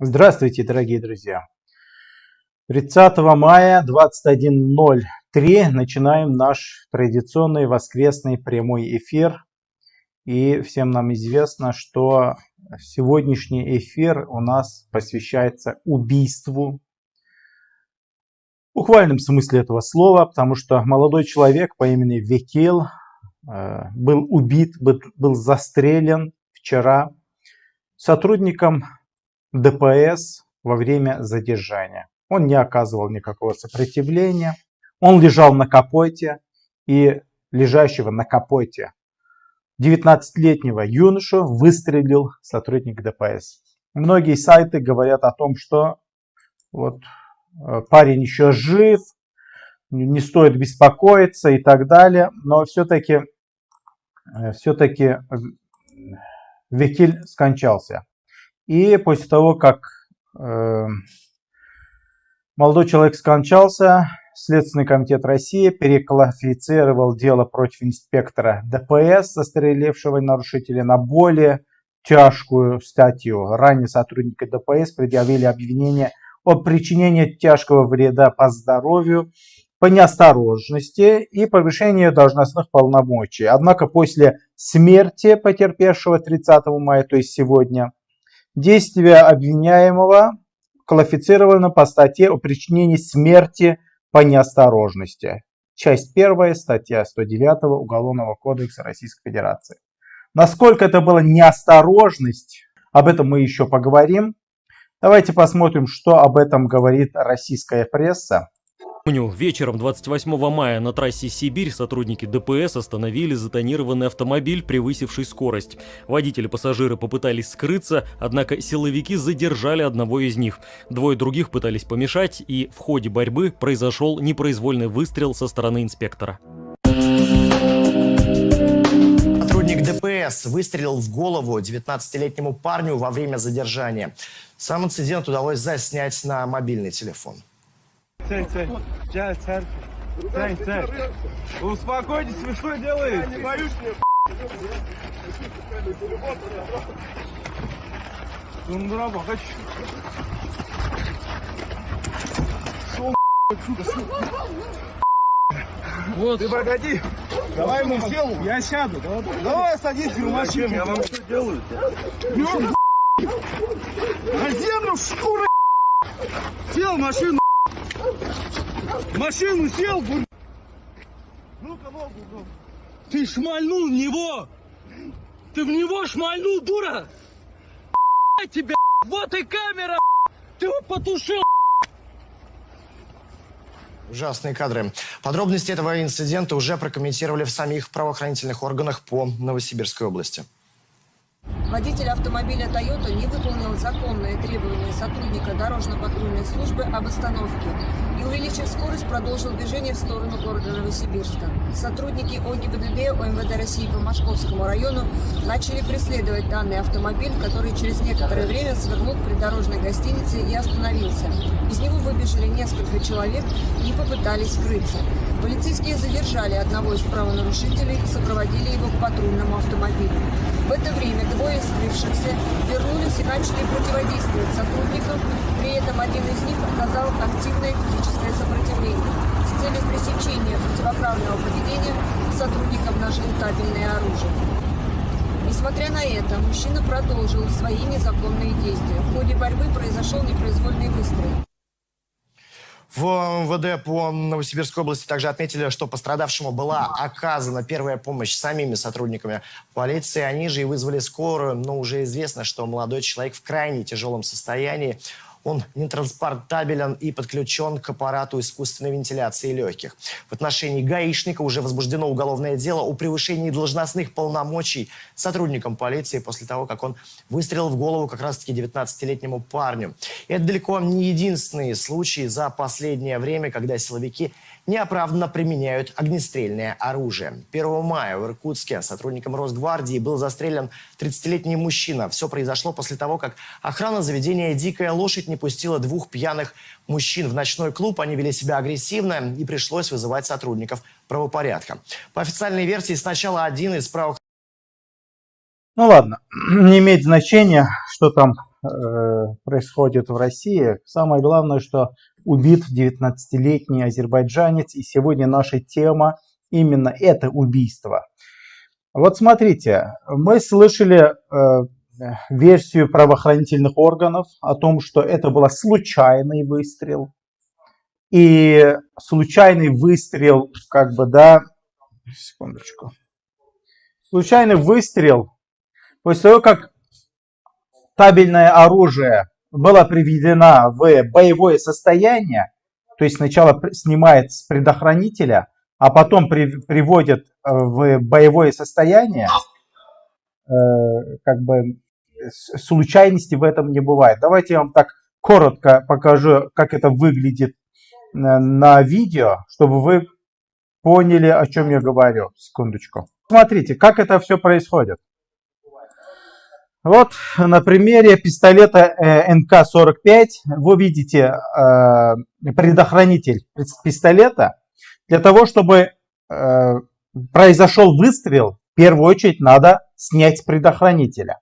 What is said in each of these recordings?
Здравствуйте, дорогие друзья! 30 мая 21.03 начинаем наш традиционный воскресный прямой эфир. И всем нам известно, что сегодняшний эфир у нас посвящается убийству. В буквальном смысле этого слова, потому что молодой человек по имени Векил э, был убит, был застрелен вчера сотрудником ДПС во время задержания. Он не оказывал никакого сопротивления. Он лежал на капоте и лежащего на капоте 19-летнего юношу выстрелил сотрудник ДПС. Многие сайты говорят о том, что вот э, парень еще жив, не стоит беспокоиться и так далее. Но все-таки э, все-таки э, Векиль скончался. И после того, как э, молодой человек скончался, Следственный комитет России переклассифицировал дело против инспектора ДПС, застрелившего нарушителя, на более тяжкую статью. Ранее сотрудники ДПС предъявили обвинение о причинении тяжкого вреда по здоровью по неосторожности и повышению должностных полномочий. Однако после смерти потерпевшего 30 мая, то есть сегодня, Действие обвиняемого квалифицировано по статье о причинении смерти по неосторожности. Часть 1, статья 109 Уголовного кодекса Российской Федерации. Насколько это была неосторожность, об этом мы еще поговорим. Давайте посмотрим, что об этом говорит российская пресса. Вечером 28 мая на трассе Сибирь сотрудники ДПС остановили затонированный автомобиль, превысивший скорость. Водители пассажиры попытались скрыться, однако силовики задержали одного из них. Двое других пытались помешать, и в ходе борьбы произошел непроизвольный выстрел со стороны инспектора. Сотрудник ДПС выстрелил в голову 19-летнему парню во время задержания. Сам инцидент удалось заснять на мобильный телефон. Цель, цель. Джай, цель. Цель, цель. Успокойтесь, вы что делаете? Я не боюсь, мне Тундра, бахач. Шел, отсюда, Вот. Ты погоди. Давай ему сел. Я сяду. Давай, давай садись в машину. Я вам что делаю? На землю шкуры. Сел в машину. машину сел, бур... Ну-ка ногу, ногу. Ты шмальнул в него! Ты в него шмальнул, дура! тебя! Вот и камера! Ты его потушил! Ужасные кадры. Подробности этого инцидента уже прокомментировали в самих правоохранительных органах по Новосибирской области. Водитель автомобиля Toyota не выполнил законные требования сотрудника дорожно-патрульной службы об остановке и, увеличив скорость, продолжил движение в сторону города Новосибирска. Сотрудники ОГИБДД ОМВД России по Московскому району начали преследовать данный автомобиль, который через некоторое время свернул к придорожной гостинице и остановился. Из него выбежали несколько человек и попытались скрыться. Полицейские задержали одного из правонарушителей и сопроводили его к патрульному автомобилю. В это время двое скрывшихся вернулись и начали противодействовать сотрудникам, при этом один из них оказал активное физическое сопротивление. С целью пресечения противоправного поведения сотрудникам нашли табельное оружие. Несмотря на это, мужчина продолжил свои незаконные действия. В ходе борьбы произошел непроизвольный выстрел. В МВД по Новосибирской области также отметили, что пострадавшему была оказана первая помощь самими сотрудниками полиции. Они же и вызвали скорую, но уже известно, что молодой человек в крайне тяжелом состоянии. Он нетранспортабелен и подключен к аппарату искусственной вентиляции легких. В отношении гаишника уже возбуждено уголовное дело о превышении должностных полномочий сотрудникам полиции после того, как он выстрелил в голову как раз-таки 19-летнему парню. И это далеко не единственные случаи за последнее время, когда силовики неоправданно применяют огнестрельное оружие. 1 мая в Иркутске сотрудником Росгвардии был застрелен 30-летний мужчина. Все произошло после того, как охрана заведения «Дикая лошадь» не пустила двух пьяных мужчин в ночной клуб. Они вели себя агрессивно и пришлось вызывать сотрудников правопорядка. По официальной версии, сначала один из правоохранительных ну ладно, не имеет значения, что там э, происходит в России. Самое главное, что убит 19-летний азербайджанец. И сегодня наша тема именно это убийство. Вот смотрите, мы слышали э, версию правоохранительных органов о том, что это был случайный выстрел. И случайный выстрел, как бы, да, секундочку. Случайный выстрел, после того, как табельное оружие было приведено в боевое состояние, то есть сначала снимает с предохранителя, а потом при, приводит э, в боевое состояние, э, как бы случайности в этом не бывает. Давайте я вам так коротко покажу, как это выглядит на, на видео, чтобы вы поняли, о чем я говорю. Секундочку. Смотрите, как это все происходит. Вот на примере пистолета э, НК-45 вы видите э, предохранитель пистолета. Для того, чтобы э, произошел выстрел, в первую очередь надо снять предохранителя,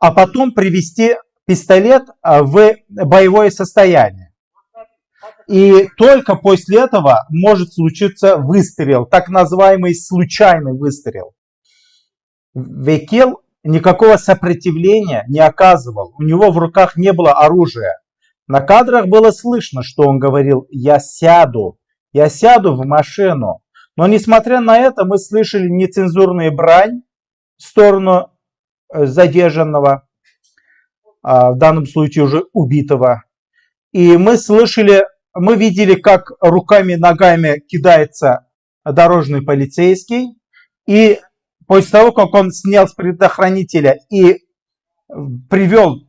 а потом привести пистолет в боевое состояние. И только после этого может случиться выстрел, так называемый случайный выстрел. Векел никакого сопротивления не оказывал. У него в руках не было оружия. На кадрах было слышно, что он говорил «я сяду, я сяду в машину». Но несмотря на это мы слышали нецензурные брань в сторону э, задержанного, а, в данном случае уже убитого. И мы слышали, мы видели, как руками ногами кидается дорожный полицейский. И после того, как он снял с предохранителя и привел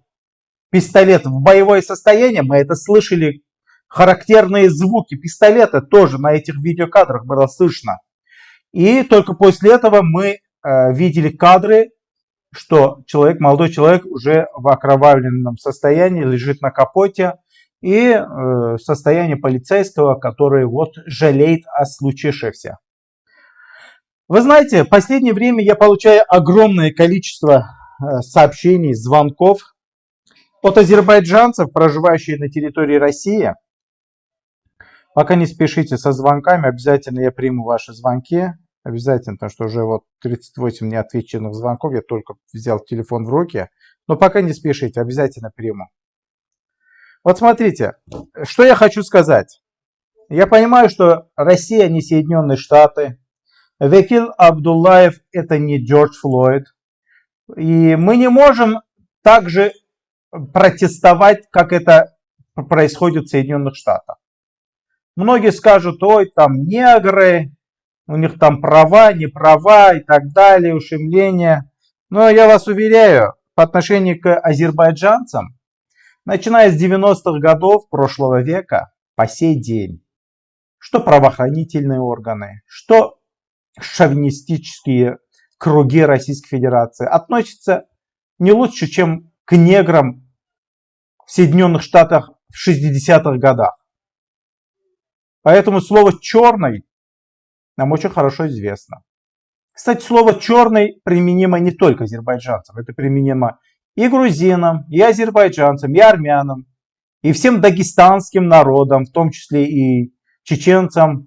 пистолет в боевое состояние, мы это слышали, характерные звуки пистолета тоже на этих видеокадрах было слышно. И только после этого мы э, видели кадры, что человек, молодой человек уже в окровавленном состоянии лежит на капоте и э, состояние полицейского, который вот жалеет о случившемся. Вы знаете, в последнее время я получаю огромное количество э, сообщений, звонков от азербайджанцев, проживающих на территории России. Пока не спешите со звонками, обязательно я приму ваши звонки. Обязательно, потому что уже вот 38 неотвеченных звонков, я только взял телефон в руки. Но пока не спешите, обязательно приму. Вот смотрите, что я хочу сказать. Я понимаю, что Россия не Соединенные Штаты, Векил Абдуллаев это не Джордж Флойд. И мы не можем также протестовать, как это происходит в Соединенных Штатах. Многие скажут, ой, там негры, у них там права, не права и так далее, ушемления. Но я вас уверяю, по отношению к азербайджанцам, начиная с 90-х годов прошлого века по сей день, что правоохранительные органы, что шовинистические круги Российской Федерации относятся не лучше, чем к неграм в Соединенных Штатах в 60-х годах. Поэтому слово «черный» нам очень хорошо известно. Кстати, слово «черный» применимо не только азербайджанцам. Это применимо и грузинам, и азербайджанцам, и армянам, и всем дагестанским народам, в том числе и чеченцам,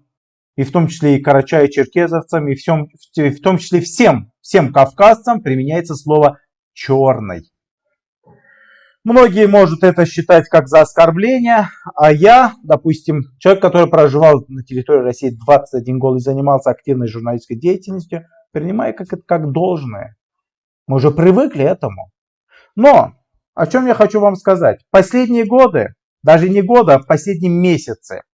и в том числе и карачаи-черкезовцам, и всем, в том числе всем, всем кавказцам применяется слово «черный». Многие могут это считать как за оскорбление, а я, допустим, человек, который проживал на территории России 21 год и занимался активной журналистской деятельностью, принимаю как это как должное. Мы уже привыкли этому. Но о чем я хочу вам сказать. Последние годы, даже не годы, а в последние месяцы,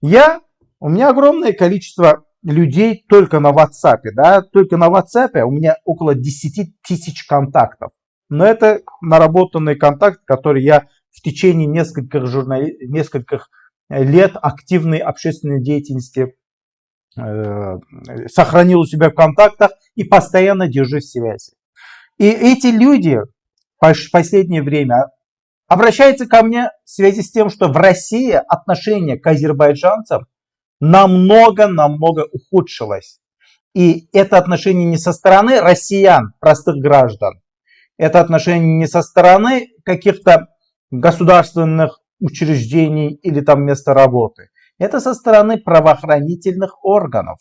я у меня огромное количество людей только на WhatsApp. Да? Только на WhatsApp у меня около 10 тысяч контактов. Но это наработанный контакт, который я в течение нескольких, журнали... нескольких лет активной общественной деятельности э, сохранил у себя в контактах и постоянно держу связи. И эти люди в последнее время обращаются ко мне в связи с тем, что в России отношение к азербайджанцам намного-намного ухудшилось. И это отношение не со стороны россиян, простых граждан, Это отношение не со стороны каких-то государственных учреждений или там места работы. Это со стороны правоохранительных органов.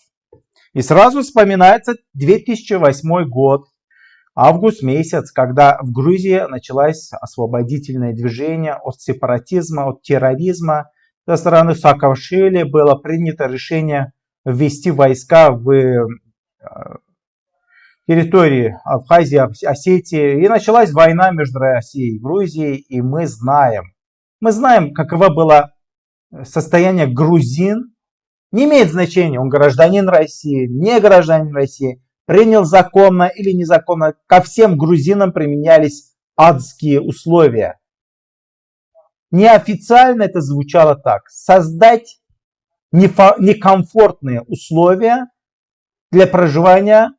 И сразу вспоминается 2008 год, август месяц, когда в Грузии началось освободительное движение от сепаратизма, от терроризма. Со стороны Саакашвили было принято решение ввести войска в э, территории Абхазии, Осетии. И началась война между Россией и Грузией. И мы знаем, мы знаем, каково было состояние грузин. Не имеет значения, он гражданин России, не гражданин России, принял законно или незаконно. Ко всем грузинам применялись адские условия. Неофициально это звучало так. Создать некомфортные условия для проживания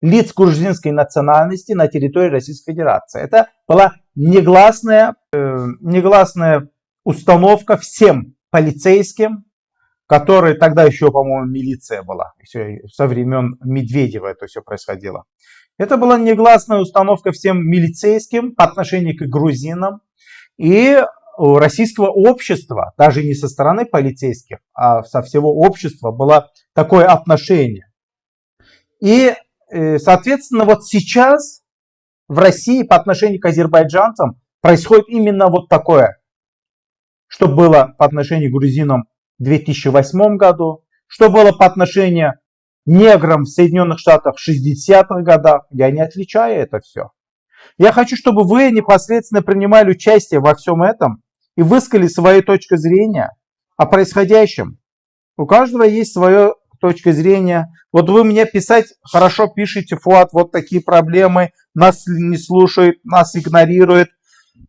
лиц грузинской национальности на территории Российской Федерации. Это была негласная, э, негласная установка всем полицейским, которые тогда еще, по-моему, милиция была, еще со времен Медведева это все происходило. Это была негласная установка всем милицейским по отношению к грузинам. И российского общества, даже не со стороны полицейских, а со всего общества было такое отношение. И, э, соответственно, вот сейчас в России по отношению к азербайджанцам происходит именно вот такое что было по отношению к грузинам в 2008 году, что было по отношению к неграм в Соединенных Штатах в 60-х годах. Я не отличаю это все. Я хочу, чтобы вы непосредственно принимали участие во всем этом и высказали свою точку зрения о происходящем. У каждого есть своя точка зрения. Вот вы мне писать хорошо пишите, Фуат, вот такие проблемы, нас не слушают, нас игнорируют,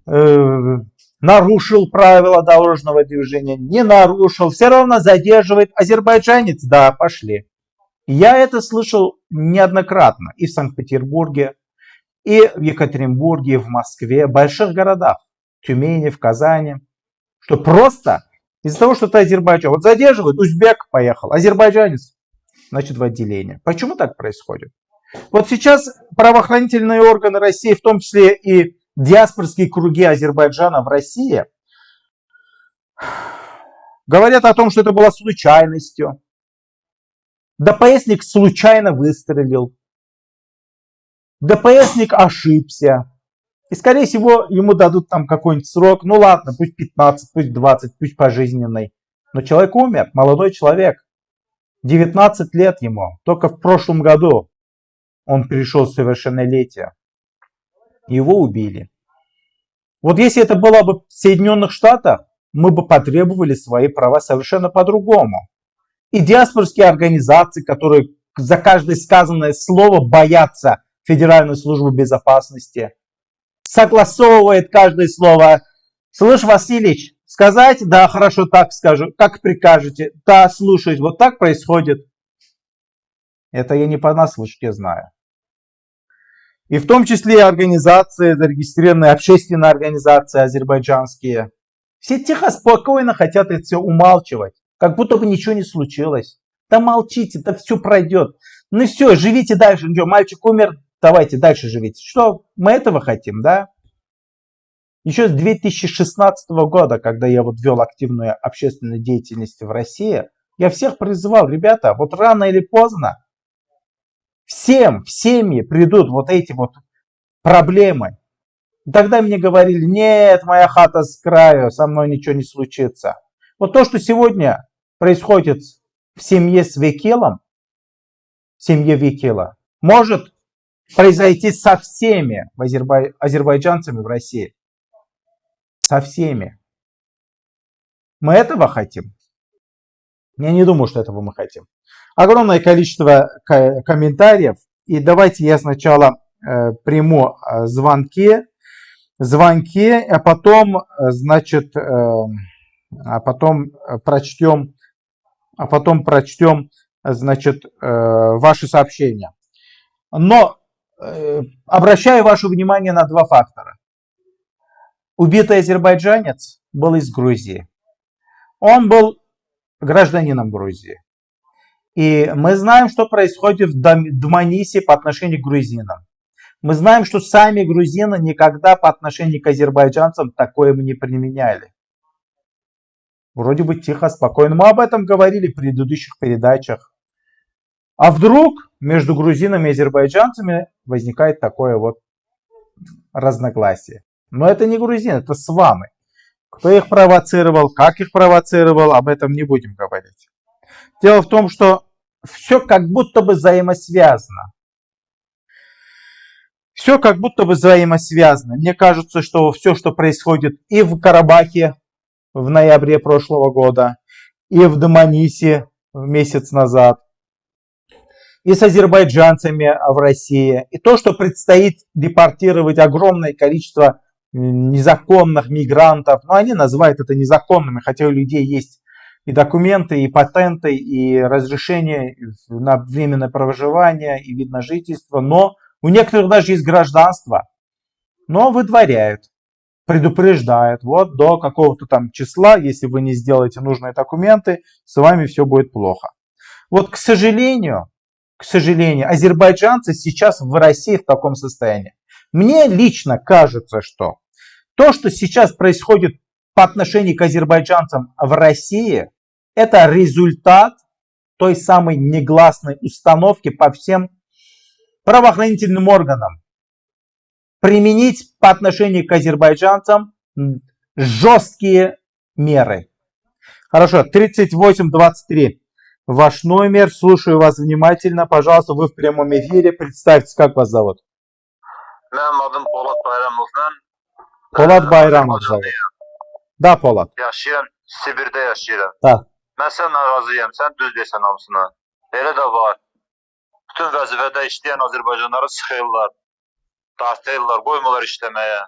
э, нарушил правила дорожного движения, не нарушил, все равно задерживает. Азербайджанец, да, пошли. Я это слышал неоднократно и в Санкт-Петербурге, и в Екатеринбурге, и в Москве, в больших городах, Тюмени, в Казани, что просто из-за того, что ты Азербайджан, вот задерживают, узбек поехал, азербайджанец, значит в отделение. Почему так происходит? Вот сейчас правоохранительные органы России, в том числе и диаспорские круги Азербайджана в России говорят о том, что это была случайностью. ДПСник случайно выстрелил. ДПСник ошибся. И, скорее всего, ему дадут там какой-нибудь срок. Ну ладно, пусть 15, пусть 20, пусть пожизненный. Но человек умер, молодой человек. 19 лет ему. Только в прошлом году он перешел в совершеннолетие его убили. Вот если это было бы в Соединенных Штатах, мы бы потребовали свои права совершенно по-другому. И диаспорские организации, которые за каждое сказанное слово боятся Федеральной службы безопасности, согласовывает каждое слово. Слышь, Васильевич, сказать? Да, хорошо, так скажу. Как прикажете? Да, слушаюсь. Вот так происходит. Это я не понаслышке знаю. И в том числе организации, зарегистрированные общественные организации азербайджанские. Все тихо, спокойно хотят это все умалчивать. Как будто бы ничего не случилось. Да молчите, да все пройдет. Ну все, живите дальше. Мальчик умер, давайте дальше живите. Что, мы этого хотим, да? Еще с 2016 года, когда я вот вел активную общественную деятельность в России, я всех призывал, ребята, вот рано или поздно всем в семьи придут вот эти вот проблемы. Тогда мне говорили, нет, моя хата с краю, со мной ничего не случится. Вот то, что сегодня происходит в семье с Векелом, в семье Векела, может произойти со всеми азербай... азербайджанцами в России. Со всеми. Мы этого хотим? Я не думаю, что этого мы хотим огромное количество комментариев. И давайте я сначала э, приму э, звонки, звонки, а потом, э, значит, а потом прочтем, а потом прочтем, значит, ваши сообщения. Но обращаю ваше внимание на два фактора. Убитый азербайджанец был из Грузии. Он был гражданином Грузии. И мы знаем, что происходит в Дманисе по отношению к грузинам. Мы знаем, что сами грузины никогда по отношению к азербайджанцам такое мы не применяли. Вроде бы тихо, спокойно. Мы об этом говорили в предыдущих передачах. А вдруг между грузинами и азербайджанцами возникает такое вот разногласие. Но это не грузины, это сваны. Кто их провоцировал, как их провоцировал, об этом не будем говорить. Дело в том, что все как будто бы взаимосвязано. Все как будто бы взаимосвязано. Мне кажется, что все, что происходит и в Карабахе в ноябре прошлого года, и в Доманисе месяц назад, и с азербайджанцами в России, и то, что предстоит депортировать огромное количество незаконных мигрантов, но они называют это незаконными, хотя у людей есть и документы, и патенты, и разрешение на временное проживание, и вид на жительство, но у некоторых даже есть гражданство, но выдворяют, предупреждают, вот до какого-то там числа, если вы не сделаете нужные документы, с вами все будет плохо. Вот, к сожалению, к сожалению, азербайджанцы сейчас в России в таком состоянии. Мне лично кажется, что то, что сейчас происходит по отношению к азербайджанцам в России, это результат той самой негласной установки по всем правоохранительным органам. Применить по отношению к азербайджанцам жесткие меры. Хорошо, 3823. Ваш номер, слушаю вас внимательно. Пожалуйста, вы в прямом эфире. Представьтесь, как вас зовут? Mənim adım Polad Bayramovdan. Polad Bayramov zovut. Да, Polad. Yaşayıram, Sibirdə yaşayıram. Da. Mən sən razıyam, sən düz desən hamısına. Elə də var. Bütün vəzifədə işləyən Azərbaycanlıları sıxırlar, dartırlar, qoymurlar işləməyə.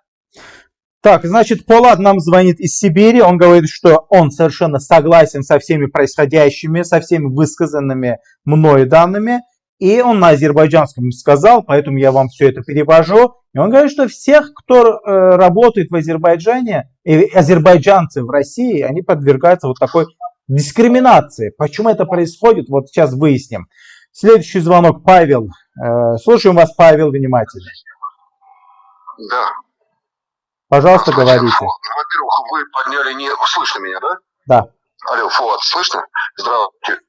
Так, значит, Полад нам звонит из Сибири. Он говорит, что он совершенно согласен со всеми происходящими, со всеми высказанными мною данными. И он на азербайджанском сказал, поэтому я вам все это перевожу. И он говорит, что всех, кто э, работает в Азербайджане, и азербайджанцы в России, они подвергаются вот такой дискриминации. Почему это происходит, вот сейчас выясним. Следующий звонок, Павел. Э, слушаем вас, Павел, внимательно. Да. Пожалуйста, Значит, говорите. Во-первых, вы подняли не... Слышно меня, да? Да. Алло, Фуат, слышно? Здравствуйте.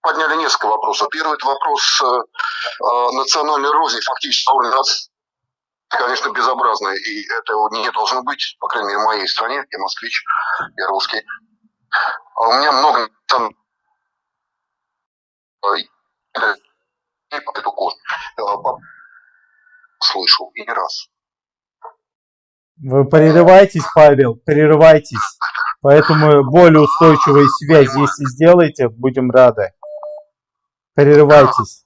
Подняли несколько вопросов. Первый это вопрос э, э, национальной розни, фактически уровень нации, конечно, безобразный, и этого не должно быть, по крайней мере, в моей стране, я москвич, я русский. А у меня много там э, э, слышал, и не раз. Вы прерываетесь, Павел, прерывайтесь. Поэтому более устойчивые связи, если сделаете, будем рады. Прерывайтесь.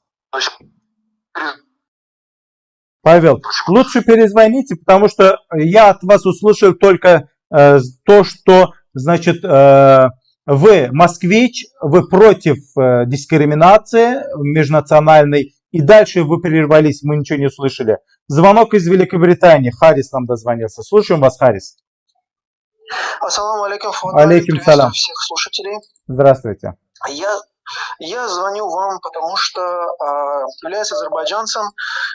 Павел, лучше перезвоните, потому что я от вас услышал только э, то, что, значит, э, вы москвич, вы против э, дискриминации межнациональной, и дальше вы прервались, мы ничего не услышали. Звонок из Великобритании, Харрис нам дозвонился. Слушаем вас, Харрис. Ассаламу алейкум, Фуад. Алейкум салям. всех слушателей. Здравствуйте. Я, я звоню вам, потому что а, являюсь азербайджанцем.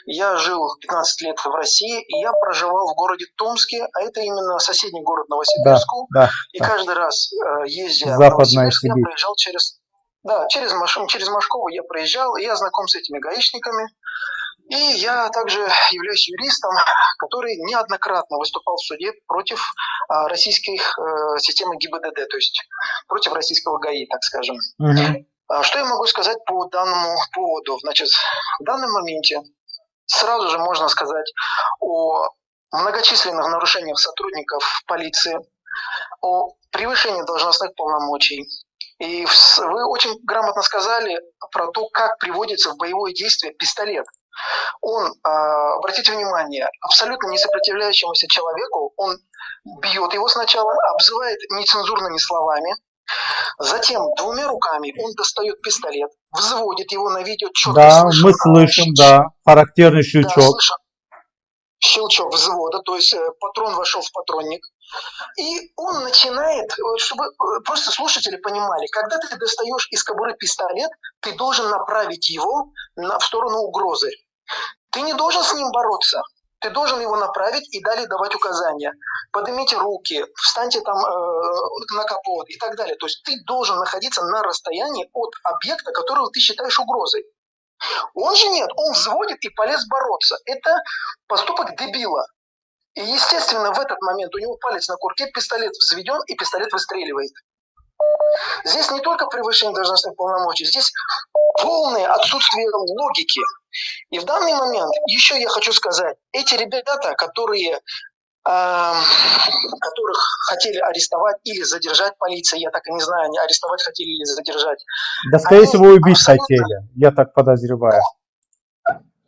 Я жил 15 лет в России, и я проживал в городе Томске, а это именно соседний город Да, Новосибирску. да. и да. каждый раз, э, ездя в Западная Новосибирск, я Сибирь. проезжал через... Да, через, Маш... через Машкову я проезжал, и я знаком с этими гаишниками. И я также являюсь юристом, который неоднократно выступал в суде против а, российской э, системы ГИБДД, то есть против российского ГАИ, так скажем. А Что я могу сказать по данному поводу? Значит, в данном моменте сразу же можно сказать о многочисленных нарушениях сотрудников полиции, о превышении должностных полномочий. И вы очень грамотно сказали про то, как приводится в боевое действие пистолет. Он, а, обратите внимание, абсолютно не сопротивляющемуся человеку, он бьет его сначала, обзывает нецензурными словами, Затем двумя руками он достает пистолет, взводит его на видео четко Да, слышно, мы слышим, щ- да, характерный да, щелчок. слышно щелчок взвода, то есть э, патрон вошел в патронник. И он начинает, э, чтобы э, просто слушатели понимали, когда ты достаешь из кобуры пистолет, ты должен направить его на, в сторону угрозы. Ты не должен с ним бороться. Ты должен его направить и далее давать указания. Поднимите руки, встаньте там э, на капот и так далее. То есть ты должен находиться на расстоянии от объекта, которого ты считаешь угрозой. Он же нет, он взводит и полез бороться. Это поступок дебила. И, естественно, в этот момент у него палец на курке, пистолет взведен, и пистолет выстреливает. Здесь не только превышение должностных полномочий, здесь полное отсутствие логики. И в данный момент еще я хочу сказать, эти ребята, которые которых хотели арестовать или задержать полиция, я так и не знаю, они арестовать хотели или задержать. Да, скорее Они всего, убить абсолютно- хотели. Я так подозреваю.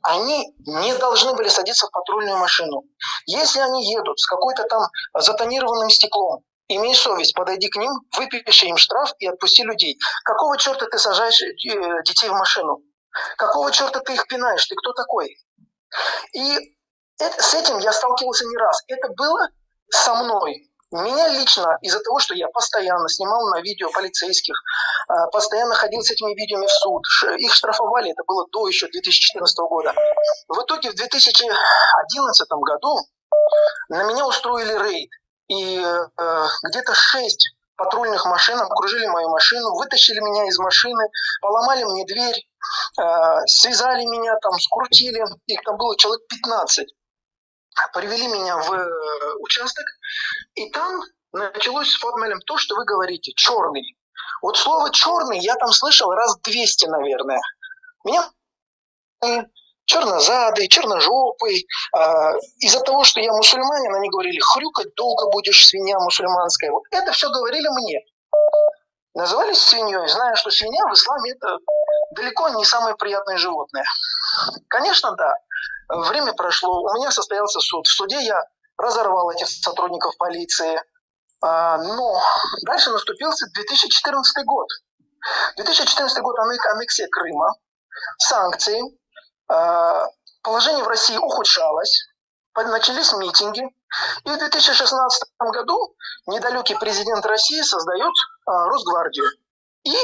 Они не должны были садиться в патрульную машину. Если они едут с какой-то там затонированным стеклом, имей совесть, подойди к ним, выпиши им штраф и отпусти людей. Какого черта ты сажаешь э, детей в машину? Какого черта ты их пинаешь? Ты кто такой? И это- с этим я сталкивался не раз. Это было со мной. Меня лично из-за того, что я постоянно снимал на видео полицейских, а, постоянно ходил с этими видео в суд, их штрафовали, это было до еще 2014 года. В итоге в 2011 году на меня устроили рейд. И э, где-то шесть патрульных машин окружили мою машину, вытащили меня из машины, поломали мне дверь, э, связали меня там, скрутили, их там было человек 15. Привели меня в э, участок, и там началось с Фотмелем то, что вы говорите, черный. Вот слово черный я там слышал раз 200, наверное. Меня чернозадый, черножопый. А, Из-за того, что я мусульманин, они говорили, хрюкать долго будешь, свинья мусульманская. Вот это все говорили мне. Назывались свиньей, зная, что свинья в исламе это далеко не самое приятное животное. Конечно, да. Время прошло, у меня состоялся суд. В суде я разорвал этих сотрудников полиции. А, Но дальше наступил 2014 год. 2014 год аннек- аннексия Крыма, санкции, а, положение в России ухудшалось, начались митинги. И в 2016 году недалекий президент России создает а, Росгвардию и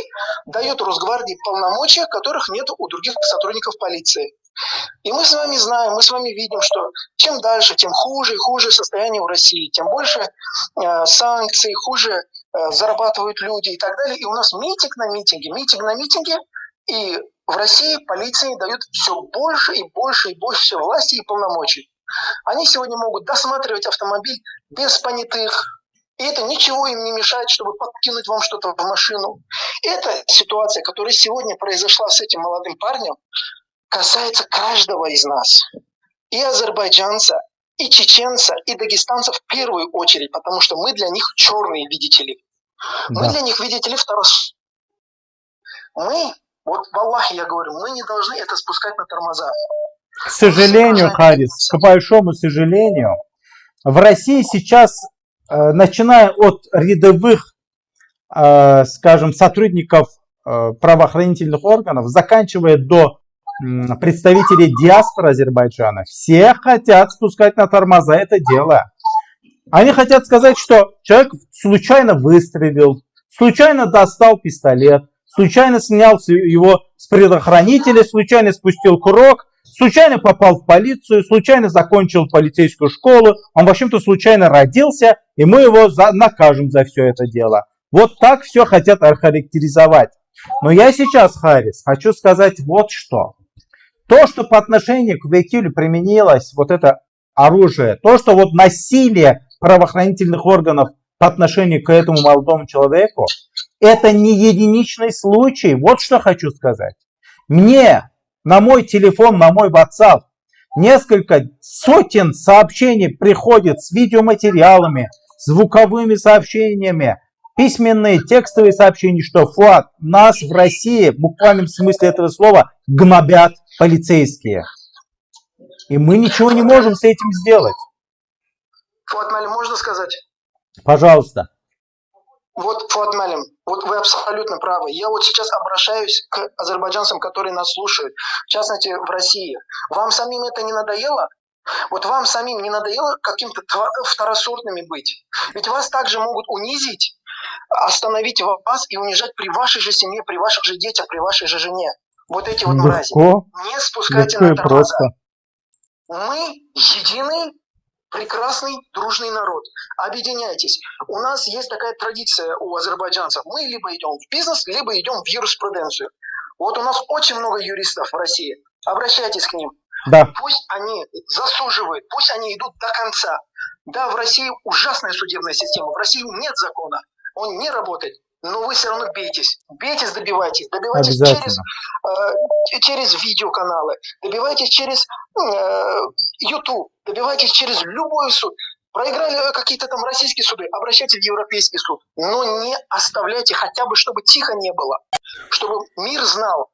дает Росгвардии полномочия, которых нет у других сотрудников полиции. И мы с вами знаем, мы с вами видим, что чем дальше, тем хуже и хуже состояние в России, тем больше э, санкций, хуже э, зарабатывают люди и так далее. И у нас митинг на митинге, митинг на митинге, и в России полиции дают все больше и больше и больше власти и полномочий. Они сегодня могут досматривать автомобиль без понятых, и это ничего им не мешает, чтобы подкинуть вам что-то в машину. Эта ситуация, которая сегодня произошла с этим молодым парнем, касается каждого из нас. И азербайджанца, и чеченца, и дагестанца в первую очередь, потому что мы для них черные, видите ли. Мы Да. для них, видите ли, второс... Мы, вот в Аллахе я говорю, мы не должны это спускать на тормоза. К сожалению, Харис, к большому сожалению, в России сейчас, э, начиная от рядовых, э, скажем, сотрудников э, правоохранительных органов, заканчивая до м, представителей диаспоры Азербайджана, все хотят спускать на тормоза это дело. Они хотят сказать, что человек случайно выстрелил, случайно достал пистолет, случайно снял его с предохранителя, случайно спустил курок, случайно попал в полицию, случайно закончил полицейскую школу, он, в общем-то, случайно родился, и мы его за- накажем за все это дело. Вот так все хотят охарактеризовать. Но я сейчас, Харрис, хочу сказать вот что. То, что по отношению к Векилю применилось вот это оружие, то, что вот насилие правоохранительных органов по отношению к этому молодому человеку, это не единичный случай. Вот что хочу сказать. Мне на мой телефон, на мой WhatsApp несколько сотен сообщений приходит с видеоматериалами, звуковыми сообщениями, письменные, текстовые сообщения, что Фуат, нас в России, в буквальном смысле этого слова, гнобят полицейские. И мы ничего не можем с этим сделать. Фуат Малим, можно сказать? Пожалуйста. Вот, Фуат Малим, вот вы абсолютно правы. Я вот сейчас обращаюсь к азербайджанцам, которые нас слушают, в частности, в России. Вам самим это не надоело? Вот вам самим не надоело каким-то второсортными быть? Ведь вас также могут унизить, остановить вас и унижать при вашей же семье, при ваших же детях, при вашей же жене. Вот эти вот мрази. Легко, Не спускайте легко на тормоза. просто. Мы единый, прекрасный, дружный народ. Объединяйтесь. У нас есть такая традиция у азербайджанцев. Мы либо идем в бизнес, либо идем в юриспруденцию. Вот у нас очень много юристов в России. Обращайтесь к ним. Да. Пусть они засуживают, пусть они идут до конца. Да, в России ужасная судебная система. В России нет закона. Он не работает. Но вы все равно бейтесь. Бейтесь, добивайтесь. Добивайтесь через, э, через видеоканалы. Добивайтесь через э, YouTube. Добивайтесь через любой суд. Проиграли какие-то там российские суды, обращайтесь в Европейский суд. Но не оставляйте хотя бы, чтобы тихо не было. Чтобы мир знал,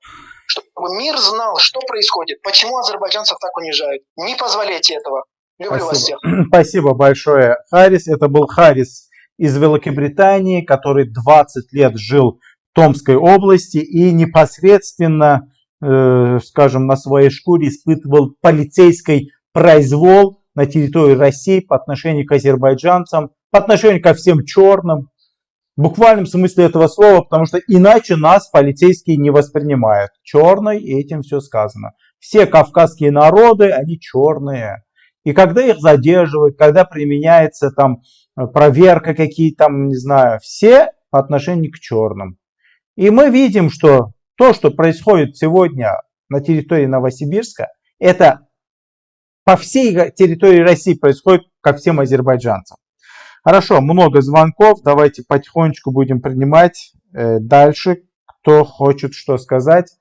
чтобы мир знал, что происходит, почему азербайджанцев так унижают. Не позволяйте этого. Люблю вас всех. Спасибо. Спасибо большое, Харрис. Это был Харрис из Великобритании, который 20 лет жил в Томской области и непосредственно, э, скажем, на своей шкуре испытывал полицейский произвол на территории России по отношению к азербайджанцам, по отношению ко всем черным, в буквальном смысле этого слова, потому что иначе нас полицейские не воспринимают. Черный, и этим все сказано. Все кавказские народы, они черные. И когда их задерживают, когда применяется там проверка какие там, не знаю, все по отношению к черным. И мы видим, что то, что происходит сегодня на территории Новосибирска, это по всей территории России происходит ко всем азербайджанцам. Хорошо, много звонков, давайте потихонечку будем принимать э, дальше, кто хочет что сказать.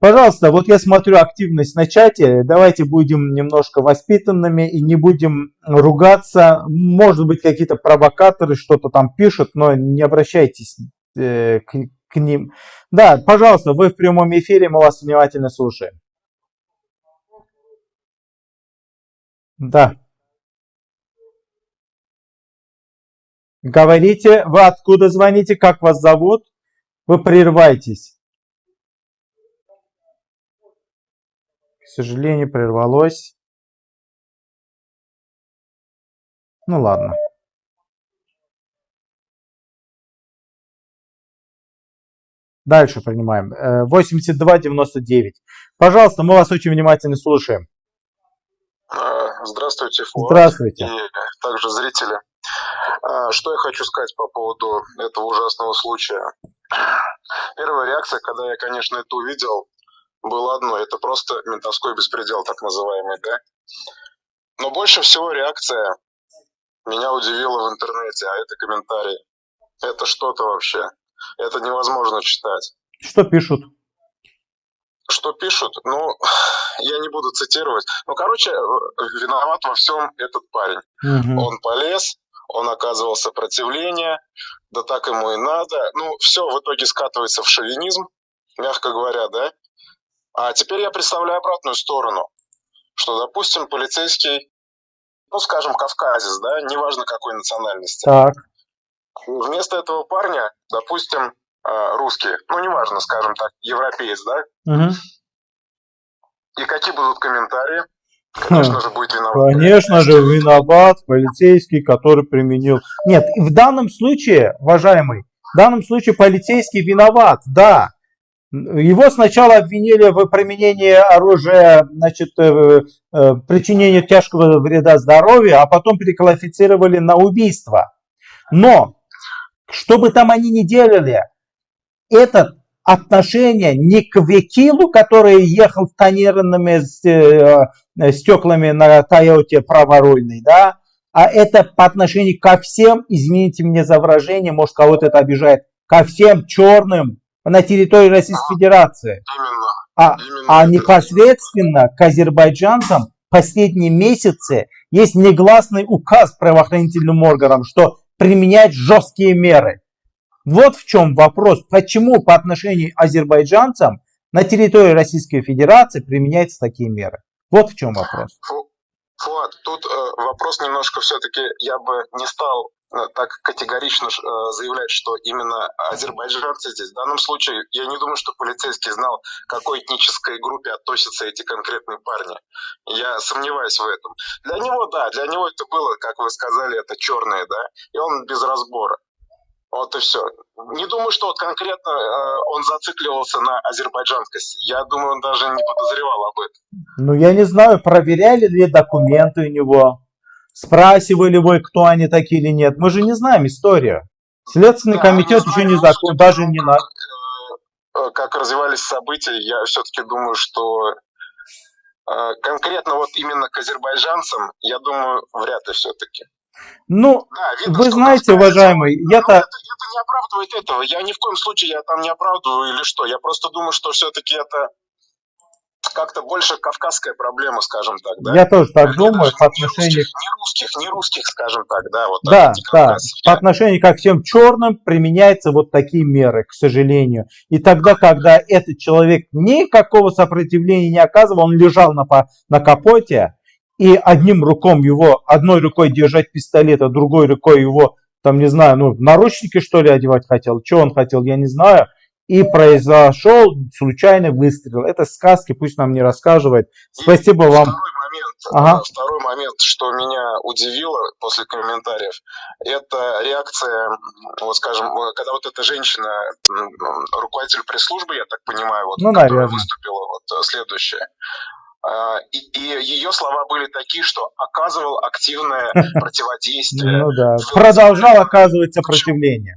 Пожалуйста, вот я смотрю активность на чате, давайте будем немножко воспитанными и не будем ругаться. Может быть какие-то провокаторы что-то там пишут, но не обращайтесь э, к, к ним. Да, пожалуйста, вы в прямом эфире, мы вас внимательно слушаем. Да. Говорите, вы откуда звоните, как вас зовут? Вы прервайтесь. Сожалению, прервалось. Ну ладно. Дальше принимаем. 82-99. Пожалуйста, мы вас очень внимательно слушаем. Здравствуйте, Фуад. Здравствуйте. И также зрители. Что я хочу сказать по поводу этого ужасного случая. Первая реакция, когда я, конечно, это увидел, было одно. Это просто ментовской беспредел, так называемый, да? Но больше всего реакция меня удивила в интернете, а это комментарии. Это что-то вообще. Это невозможно читать. Что пишут? Что пишут? Ну, я не буду цитировать. Ну, короче, виноват во всем этот парень. Угу. Он полез, он оказывал сопротивление, да так ему и надо. Ну, все в итоге скатывается в шовинизм, мягко говоря, да. А теперь я представляю обратную сторону, что, допустим, полицейский, ну, скажем, кавказец, да, неважно какой национальности. Так. Вместо этого парня, допустим, русский, ну, неважно, скажем так, европеец, да. Угу. И какие будут комментарии? Конечно же, будет виноват. Конечно же, виноват полицейский, который применил. Нет, в данном случае, уважаемый, в данном случае полицейский виноват, да. Его сначала обвинили в применении оружия, значит, э, э, причинении тяжкого вреда здоровью, а потом переквалифицировали на убийство. Но, что бы там они ни делали, этот отношение не к Векилу, который ехал с тонированными стеклами на Тойоте праворульной, да, а это по отношению ко всем, извините меня за выражение, может кого-то это обижает, ко всем черным на территории Российской Федерации. Именно. А, Именно а это. непосредственно к азербайджанцам последние месяцы есть негласный указ правоохранительным органам, что применять жесткие меры. Вот в чем вопрос. Почему по отношению к азербайджанцам на территории Российской Федерации применяются такие меры? Вот в чем вопрос. Фу, Фуад, тут э, вопрос немножко все-таки, я бы не стал так категорично э, заявлять, что именно азербайджанцы здесь. В данном случае я не думаю, что полицейский знал, к какой этнической группе относятся эти конкретные парни. Я сомневаюсь в этом. Для него, да, для него это было, как вы сказали, это черные, да, и он без разбора. Вот и все. Не думаю, что вот конкретно э, он зацикливался на азербайджанскости. Я думаю, он даже не подозревал об этом. Ну, я не знаю, проверяли ли документы у него, спрашивали вы, кто они такие или нет. Мы же не знаем историю. Следственный Да, комитет еще знаю, не закон, даже не на... как, э, э, как развивались события, я все-таки думаю, что э, конкретно вот именно к азербайджанцам, я думаю, вряд ли все-таки. Ну, Да, видно, вы знаете, уважаемый, Но я-то... это, это не оправдывает этого. Я ни в коем случае я там не оправдываю или что. Я просто думаю, что все-таки это как-то больше кавказская проблема, скажем так, да? Я тоже так думаю по не отношению... русских, не русских, не русских, скажем так, да, вот Да, да, по отношению ко всем черным применяются вот такие меры, к сожалению. И тогда, когда этот человек никакого сопротивления не оказывал, он лежал на, на капоте, и одним руком его, одной рукой держать пистолет, а другой рукой его, там, не знаю, ну, наручники, что ли, одевать хотел, что он хотел, я не знаю. И произошел случайный выстрел. Это сказки, пусть нам не рассказывает. И Спасибо вам. Второй момент, Ага. второй момент, что меня удивило после комментариев, это реакция, вот скажем, э, когда вот эта женщина, руководитель пресс-службы, я так понимаю, вот, Ну, которая наверное. выступила, вот э, следующее. А, И, и ее слова были такие, что оказывал активное противодействие. Ну да. Продолжал оказывать сопротивление.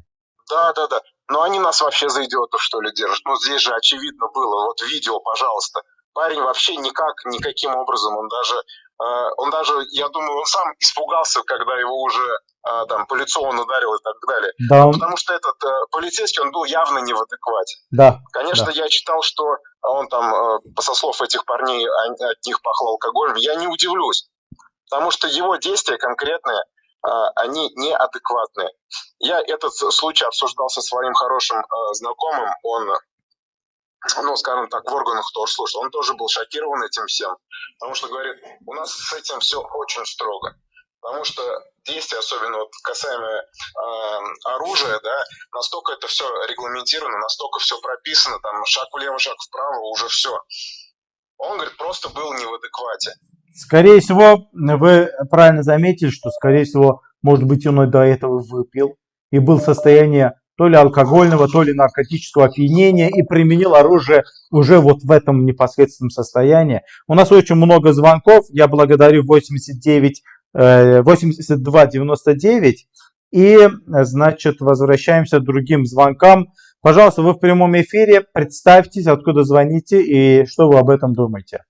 Да, да, да. Но они нас вообще за идиотов, что ли, держат. Ну, здесь же очевидно было. Вот видео, пожалуйста. Парень вообще никак, никаким образом, он даже, э, он даже, я думаю, он сам испугался, когда его уже э, там по лицу он ударил и так далее. Да, он- Потому что этот э, полицейский, он был явно не в адеквате. да. Конечно, я читал, что он там, э, со слов этих парней, он- от них пахло алкоголем. Я не удивлюсь, потому что его действия конкретные, они неадекватные. Я этот случай обсуждал со своим хорошим э, знакомым, он, ну, скажем так, в органах тоже слушал, он тоже был шокирован этим всем, потому что, говорит, у нас с этим все очень строго. Потому что действия, особенно вот касаемо э, оружия, да, настолько это все регламентировано, настолько все прописано, там шаг влево, шаг вправо, уже все. Он, говорит, просто был не в адеквате. Скорее всего, вы правильно заметили, что, скорее всего, может быть, он и до этого выпил и был в состоянии то ли алкогольного, то ли наркотического опьянения и применил оружие уже вот в этом непосредственном состоянии. У нас очень много звонков. Я благодарю 89 э, 8299. И, значит, возвращаемся к другим звонкам. Пожалуйста, вы в прямом эфире. Представьтесь, откуда звоните и что вы об этом думаете.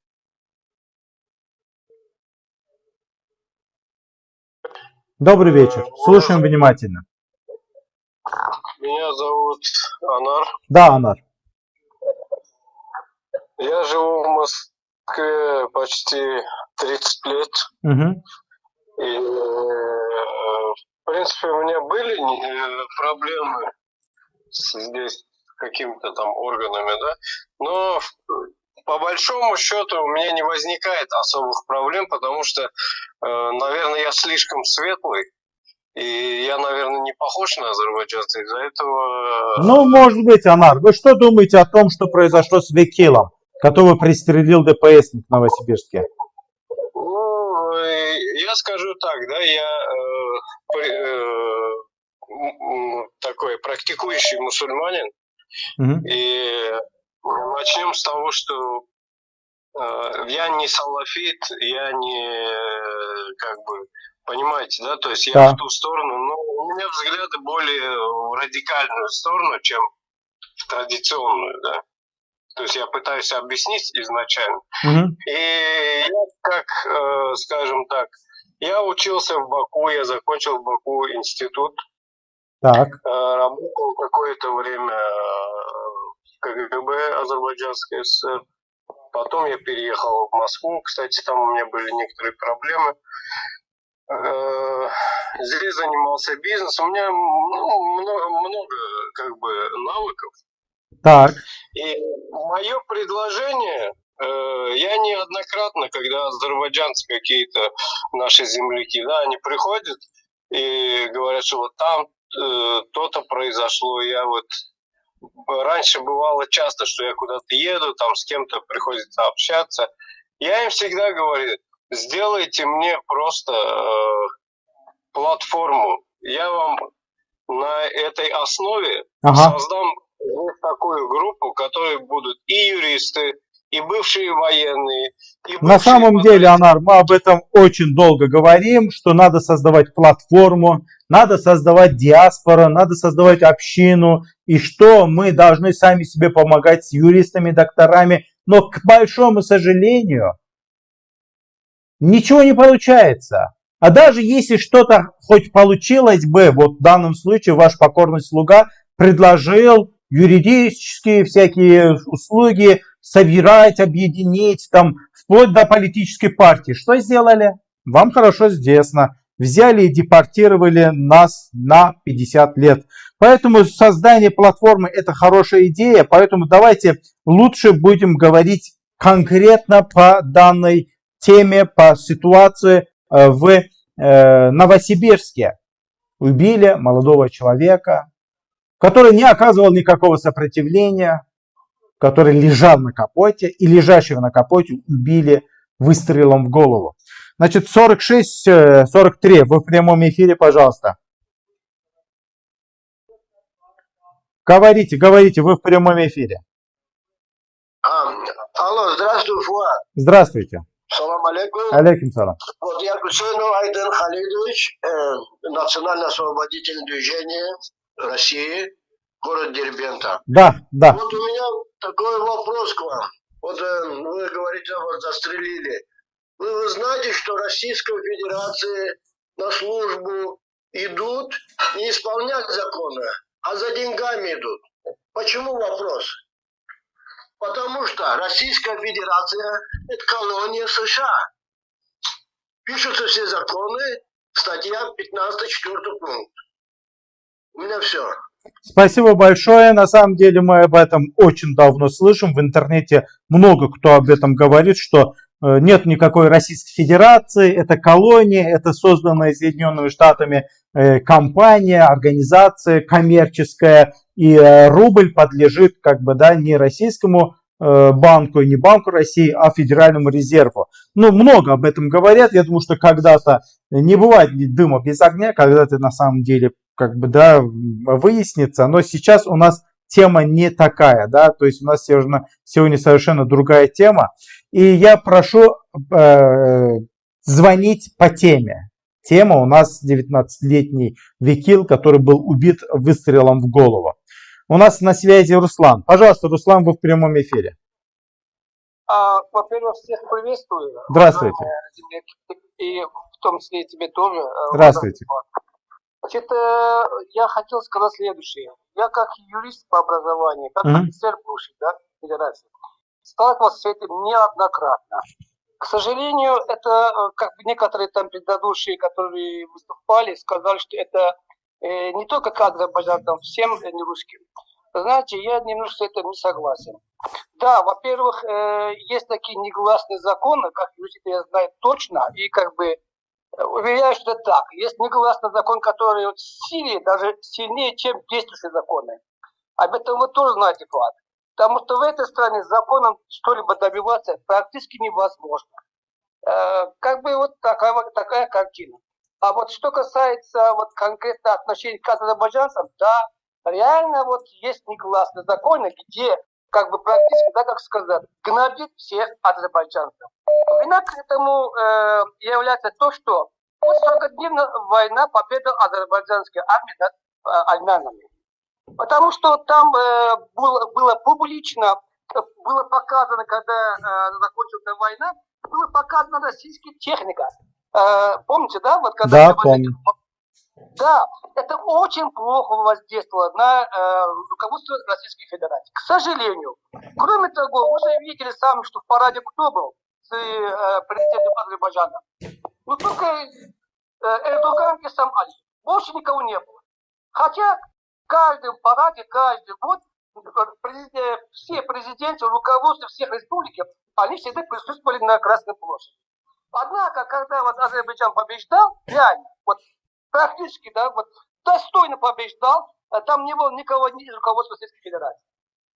Добрый вечер. Слушаем внимательно. Меня зовут Анар. Да, Анар. Я живу в Москве почти 30 лет. Мгм. И, э, в принципе, у меня были э, проблемы здесь с какими-то там органами, да. Но по большому счету у меня не возникает особых проблем, потому что, э, наверное, я слишком светлый. И я, наверное, не похож на азербайджанца. Из-за этого... э, Ну, может быть, Анар, вы что думаете о том, что произошло с Векилом, которого пристрелил ДПСник в Новосибирске? Ну, э, я скажу так, да, я э, э, такой практикующий мусульманин, Мгм. и начнем с того, что э, я не салафит, я не, э, как бы, понимаете, да, то есть я Да. в ту сторону, но у меня взгляды более в радикальную сторону, чем в традиционную, да. То есть я пытаюсь объяснить изначально. Мгм. И я, как, э, скажем так, я учился в Баку, я закончил в Баку институт, Так, э, работал какое-то время э, КГБ Азербайджанской ССР. Потом я переехал в Москву, кстати, там у меня были некоторые проблемы. Э, Здесь занимался бизнесом. У меня ну, много, много как бы навыков. так, И мое предложение, э, я неоднократно, когда азербайджанцы какие-то наши земляки, да, они приходят и говорят, что вот там э, то-то произошло, я вот раньше бывало часто, что я куда-то еду, там с кем-то приходится общаться, я им всегда говорю, сделайте мне просто э, платформу, я вам на этой основе Ага. создам вот такую группу, в которой будут и юристы, и бывшие военные, и На самом деле, Анар, мы об этом очень долго говорим, что надо создавать платформу, надо создавать диаспору, надо создавать общину, и что мы должны сами себе помогать с юристами, докторами. Но, к большому сожалению, ничего не получается. А даже если что-то хоть получилось бы, вот в данном случае ваш покорный слуга предложил юридические всякие услуги собирать, объединить, там, вплоть до политической партии. Что сделали? Вам хорошо известно. Взяли и депортировали нас на 50 лет. Поэтому создание платформы это хорошая идея. Поэтому давайте лучше будем говорить конкретно по данной теме, по ситуации э, в э, Новосибирске. Убили молодого человека, который не оказывал никакого сопротивления, который лежал на капоте, и лежащего на капоте убили выстрелом в голову. Значит, 46, 43, вы в прямом эфире, пожалуйста. Говорите, говорите, вы в прямом эфире. А, алло, здравствуй, Фуад. Здравствуйте. Салам алейкум. Алейкум салам. Вот я Гусейнов Айден Халидович, э, национально-освободительное движение России, город Дербента. Да, да. Вот у меня такой вопрос к вам. Вот э, вы говорите, вот застрелили. Вы, вы знаете, что Российской Федерации на службу идут не исполнять законы, а за деньгами идут. Почему вопрос? Потому что Российская Федерация – это колония США. Пишутся все законы, статья 15, 4 пункт. У меня все. Спасибо большое. На самом деле мы об этом очень давно слышим. В интернете много кто об этом говорит, что э, нет никакой Российской Федерации, это колония, это созданная Соединенными Штатами э, компания, организация коммерческая, и э, рубль подлежит как бы да не российскому банку, не Банку России, а Федеральному резерву. Ну, много об этом говорят. Я думаю, что когда-то не бывает дыма без огня, когда-то на самом деле как бы, да, выяснится. Но сейчас у нас тема не такая, да, то есть у нас сегодня, сегодня совершенно другая тема. И я прошу э, звонить по теме. Тема у нас 19-летний Викил, который был убит выстрелом в голову. У нас на связи Руслан. Пожалуйста, Руслан, вы в прямом эфире. А, во-первых, всех приветствую. Здравствуйте. И в том числе и тебе тоже. Здравствуйте. Значит, э, я хотел сказать следующее. Я как юрист по образованию, как Мгм. офицер бывший, да, федерации, сталкивался с этим неоднократно. К сожалению, это э, как бы некоторые там предыдущие, которые выступали, сказали, что это э, не только к азербайджанцам, всем э, не русским. Знаете, я немножко с этим не согласен. Да, во-первых, э, есть такие негласные законы, как юрист я знаю точно, и как бы Уверяю, что это так. Есть негласный закон, который вот в даже сильнее, чем действующие законы. Об этом вы тоже знаете, Влад. Потому что в этой стране законом что-либо добиваться практически невозможно. Э, как бы вот такая, такая картина. А вот что касается вот конкретно отношений к азербайджанцам, да, реально вот есть негласные законы, где как бы практически, да, как сказать, гнобит всех азербайджанцев. Вина к этому э, является то, что вот 40-дневная война, победа азербайджанской армии над э, армянами. Потому что там э, было, было публично, было показано, когда э, закончилась война, была показана российская техника. Э, помните, да? Вот когда Да, помню. Да, это очень плохо воздействовало на э, руководство Российской Федерации. К сожалению. Кроме того, вы же видели сами, что в параде кто был с э, президентом Азербайджана? Ну только э, Эрдоган и сам Али. Больше никого не было. Хотя в каждом параде, каждый год президент, все президенты, руководство всех республик, они всегда присутствовали на Красной площади. Однако, когда вот Азербайджан побеждал, реально, вот практически, да, вот достойно побеждал, а там не было никого из руководства Российской Федерации.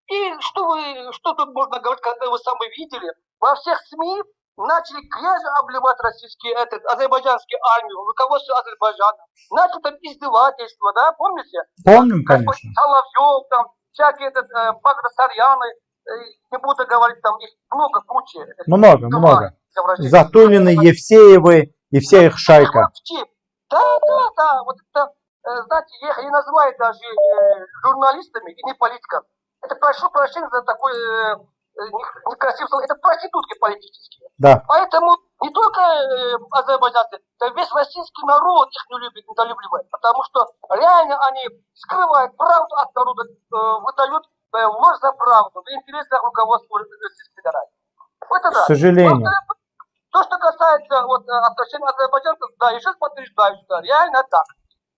И что вы, что тут можно говорить, когда вы сами видели, во всех СМИ начали грязью обливать российские, этот, азербайджанские армию, руководство Азербайджана. Начали там издевательства, да, помните? Помним, конечно. Соловьев, там, всякие этот, э, Багдасарьяны, э, не буду говорить, там их много, куча. Много, много. Затулины, Евсеевы и вся их шайка. Да, да, да, вот это, э, знаете, я не называю даже э, журналистами и не политиками. Это прошу прощения за такой э, некрасивый слово, это проститутки политические. Да. Поэтому не только азербайджанцы, да весь российский народ их не любит, недолюбливает, потому что реально они скрывают правду от народа, выдают ложь за правду в интересах руководства Российской Федерации. Это да. К сожалению. То, что касается вот, отношений азербайджанцев, да, еще подтверждаю, что реально так.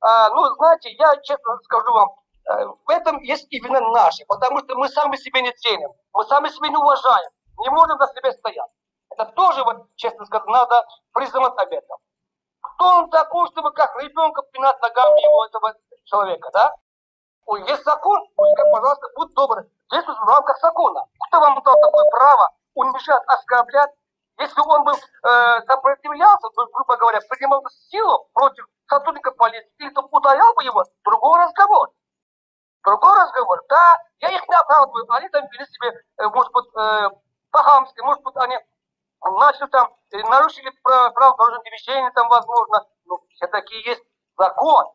А, ну, знаете, я честно скажу вам, Э, в этом есть именно наши, потому что мы сами себе не ценим, мы сами себя не уважаем, не можем за себя стоять. Это тоже, вот, честно сказать, надо признавать об этом. Кто он такой, чтобы как ребенка пинать ногами его, этого человека, да? Ой, есть закон, пускай, пожалуйста, будь добр, действуйте в рамках закона. Кто вам дал такое право унижать, оскорблять? Если он бы э, сопротивлялся, то, грубо говоря, принимал бы силу против сотрудника полиции, или то ударял бы его, другой разговор. Другой разговор. Да, я их не оправдываю. Они там вели себе, э, может быть, э, по-хамски, может быть, они начали там, э, нарушили право дорожного движения, там, возможно. Но все-таки есть закон.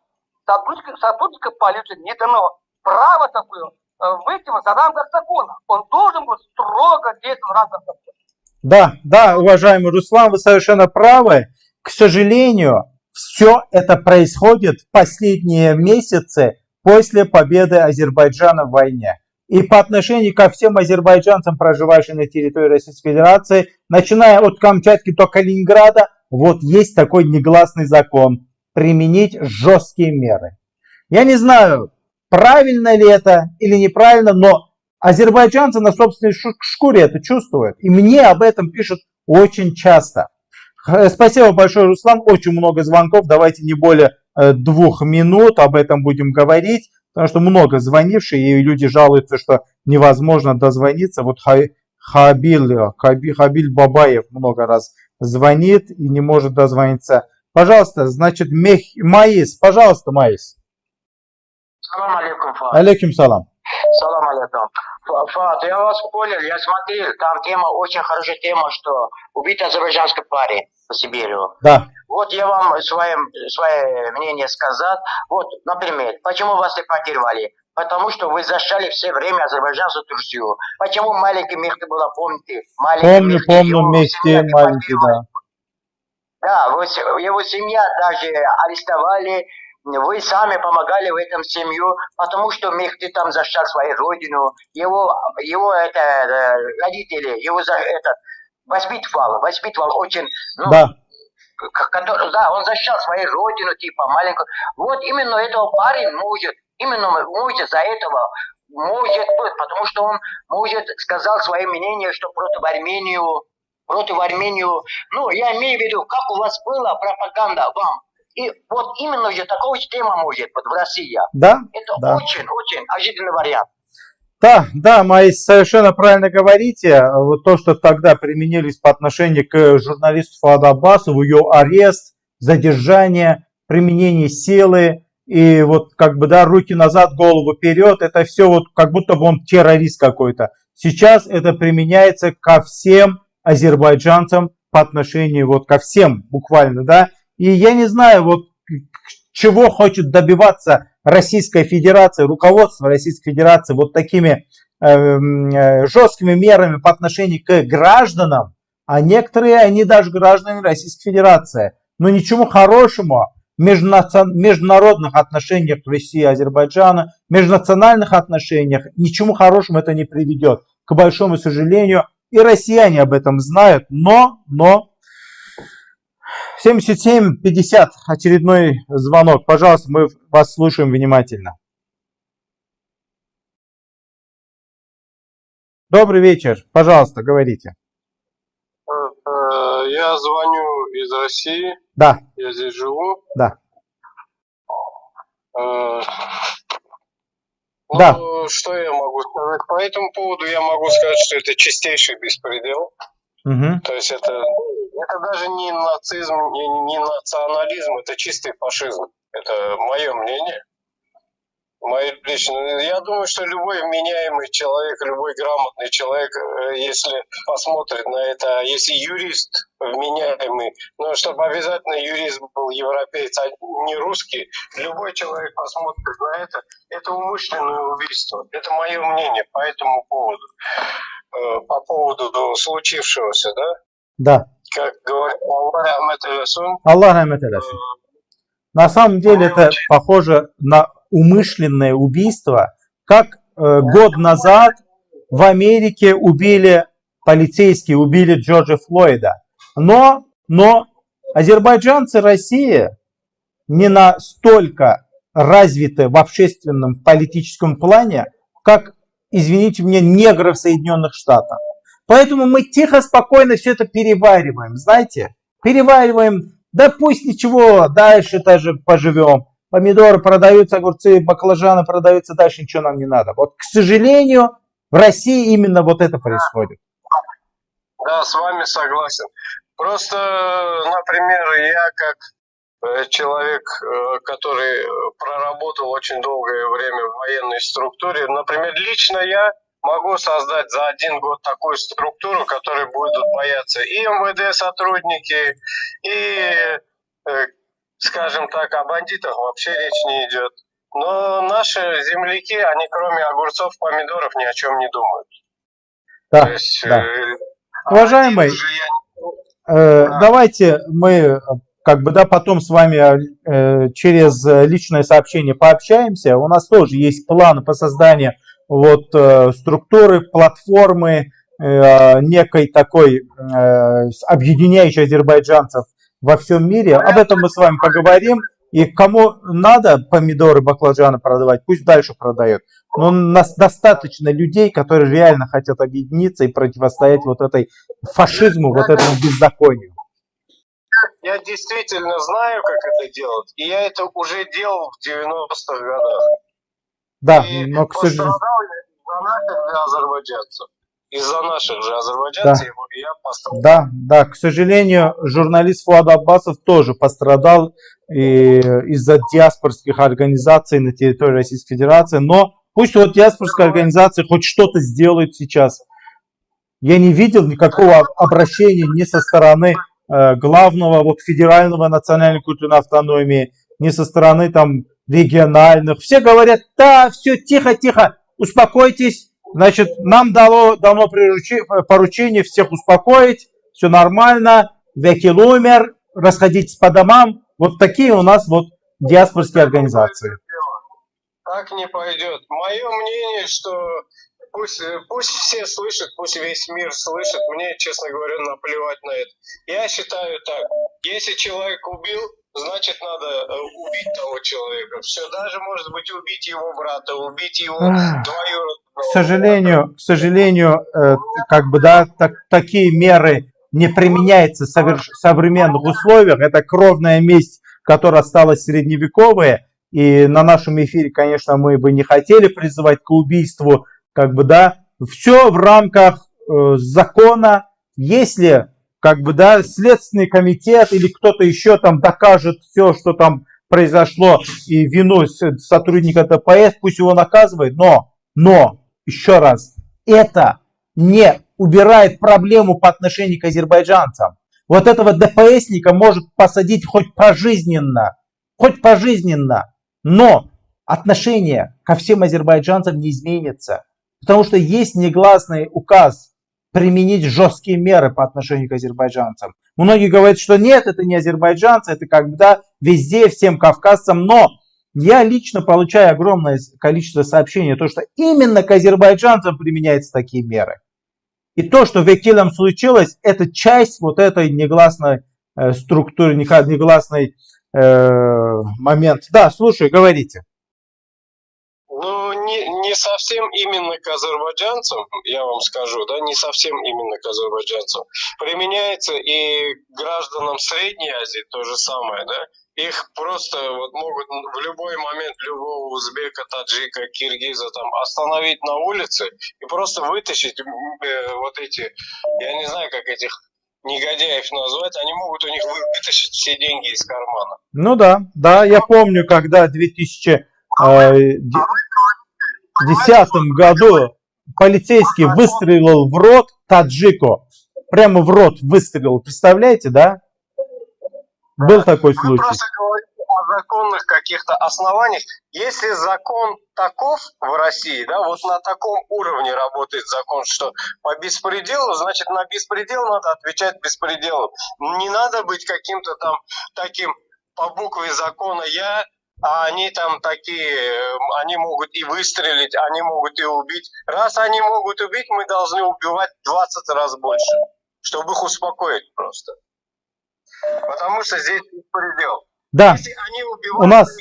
Сотрудника, сотрудника полиции не дано право такое выйти за рамках закона. Он должен быть строго действовать в рамках закона. Да, да, уважаемый Руслан, вы совершенно правы. К сожалению, все это происходит в последние месяцы после победы Азербайджана в войне. И по отношению ко всем азербайджанцам, проживающим на территории Российской Федерации, начиная от Камчатки до Калининграда, вот есть такой негласный закон – применить жесткие меры. Я не знаю, правильно ли это или неправильно, но азербайджанцы на собственной шкуре это чувствуют. И мне об этом пишут очень часто. Спасибо большое, Руслан. Очень много звонков. Давайте не более Э, двух минут об этом будем говорить, потому что много звонивших, и люди жалуются, что невозможно дозвониться. Вот Хабиль, Хабиль Бабаев много раз звонит и не может дозвониться. Пожалуйста, значит, Мех... Маис, пожалуйста, Маис. Салам алейкум. Алейкум салам. Салам алейкум. Фат, я вас понял, я смотрел, там тема, очень хорошая тема, что убит азербайджанский парень по Сибирю. Да. Вот я вам свое, свое мнение сказал. Вот, например, почему вас депортировали? Потому что вы зашали все время Азербайджан за Турцию. Почему маленький Мехти было, помните? Маленький помню, Мехти, помню, Мехти маленький, да. Да, его семья даже арестовали, вы сами помогали в этом семью, потому что Мехти там защищал свою родину, его, его это, э, родители, его за, этот, воспитывал, воспитывал очень, ну, да. который, да, он защищал свою родину, типа, маленькую. Вот именно этого парень может, именно может за этого, может быть, потому что он, может, сказал свое мнение, что против Армению, против Армению, ну, я имею в виду, как у вас была пропаганда вам, и вот именно же такого тема может быть в России. Да. Это да. очень, очень ожиданный вариант. Да, да, Маис, совершенно правильно говорите. Вот то, что тогда применились по отношению к журналисту Фаду Аббасову, ее арест, задержание, применение силы, и вот как бы, да, руки назад, голову вперед, это все вот как будто бы он террорист какой-то. Сейчас это применяется ко всем азербайджанцам по отношению вот ко всем буквально, да, и я не знаю, вот чего хочет добиваться Российская Федерация, руководство Российской Федерации вот такими эм, э, жесткими мерами по отношению к гражданам, а некоторые, они даже граждане Российской Федерации. Но ничего хорошего в международных отношениях России и Азербайджана, межнациональных отношениях, ничему хорошему это не приведет. К большому сожалению, и россияне об этом знают, но, но 77-50, очередной звонок. Пожалуйста, мы вас слушаем внимательно. Добрый вечер. Пожалуйста, говорите. Э, я звоню из России. Да. Я здесь живу. Да. Э, ну, да. Что я могу сказать? По этому поводу я могу сказать, что это чистейший беспредел. Мгм. То есть это, это даже не нацизм, не, не национализм, это чистый фашизм. Это мое мнение. Мое личное. Я думаю, что любой вменяемый человек, любой грамотный человек, э, если посмотрит на это, а если юрист вменяемый, ну, чтобы обязательно юрист был европеец, а не русский, любой человек посмотрит на это, это умышленное убийство. Это мое мнение по этому поводу. Э, По поводу случившегося, да? Да. Как говорит Аллах Расул, Аллах рахмет eylesin. На самом деле это похоже на умышленное убийство, как э, год назад в Америке убили полицейские, убили Джорджа Флойда. Но, но азербайджанцы России не настолько развиты в общественном политическом плане, как, извините меня, негры в Соединенных Штатах. Поэтому мы тихо, спокойно все это перевариваем, знаете, перевариваем, да пусть ничего, дальше даже поживем. Помидоры продаются, огурцы, баклажаны продаются, дальше ничего нам не надо. Вот, к сожалению, в России именно вот это происходит. Да, с вами согласен. Просто, например, я как человек, э, который э, проработал очень долгое время в военной структуре, например, лично я могу создать за один год такую структуру, которой будут бояться и МВД сотрудники, и, э, скажем так, о бандитах вообще речь не идет. Но наши земляки, они кроме огурцов, помидоров ни о чем не думают. Да, То есть, да. э, Уважаемый, э, давайте мы э, как бы да потом с вами э, через личное сообщение пообщаемся. У нас тоже есть планы по созданию вот э, структуры, платформы э, некой такой э, объединяющей азербайджанцев во всем мире. Об этом мы с вами поговорим. И кому надо помидоры, баклажаны продавать, пусть дальше продает. Но у нас достаточно людей, которые реально хотят объединиться и противостоять вот этой фашизму, вот этому беззаконию. Я действительно знаю, как это делать. И я это уже делал в 90-х годах. Да, но, к сожалению... Из-за наших же азербайджанцев. Из-за наших же азербайджанцев я пострадал. Да, да, к сожалению, журналист Фуад Аббасов тоже пострадал и из-за диаспорских организаций на территории Российской Федерации. Но пусть вот диаспорская организация хоть что-то сделает сейчас. Я не видел никакого обращения ни со стороны главного вот федерального национальной культурной автономии, ни со стороны там региональных. Все говорят, да, все, тихо, тихо, успокойтесь. Значит, нам дало, дано поручение всех успокоить, все нормально, векил умер, расходитесь по домам. Вот такие у нас вот диаспорские организации. Так не пойдет. Мое мнение, что пусть, пусть все слышат, пусть весь мир слышит. Мне, честно говоря, наплевать на это. Я считаю так. Если человек убил, значит надо э, убить того человека. Все, даже может быть убить его брата, убить его двоюродного. К сожалению, к сожалению, э, как бы да, так, такие меры не применяются в соверш- современных условиях. Это кровная месть, которая осталась средневековая. И на нашем эфире, конечно, мы бы не хотели призывать к убийству, как бы да, все в рамках э, закона. Если как бы, да, следственный комитет или кто-то еще там докажет все, что там произошло, и вину сотрудника ДПС, пусть его наказывает, но, но, еще раз, это не убирает проблему по отношению к азербайджанцам. Вот этого ДПСника может посадить хоть пожизненно, хоть пожизненно, но отношение ко всем азербайджанцам не изменится, потому что есть негласный указ применить жесткие меры по отношению к азербайджанцам. Многие говорят, что нет, это не азербайджанцы, это когда везде, всем кавказцам, но я лично получаю огромное количество сообщений, то, что именно к азербайджанцам применяются такие меры. И то, что в Экилем случилось, это часть вот этой негласной э, структуры, негласный э, момент. Да, слушай, говорите. Не, не совсем именно к азербайджанцам, я вам скажу, да, не совсем именно к азербайджанцам. Применяется и гражданам Средней Азии то же самое, да. их просто вот могут в любой момент любого узбека, таджика, киргиза там остановить на улице и просто вытащить э, вот эти, я не знаю, как этих негодяев назвать, они могут у них вытащить все деньги из кармана. Ну да, да, я помню, когда в 2010 году полицейский выстрелил в рот таджику. Прямо в рот выстрелил. Представляете, да? Был такой Вы случай. просто говорите о законных каких-то основаниях. Если закон таков в России, да, вот на таком уровне работает закон, что по беспределу, значит на беспредел надо отвечать беспределом. Не надо быть каким-то там таким по букве закона я, а они там такие, э, они могут и выстрелить, они могут и убить. Раз они могут убить, мы должны убивать 20 раз больше, чтобы их успокоить просто. Потому что здесь беспредел. Да, Если они у убивают, нас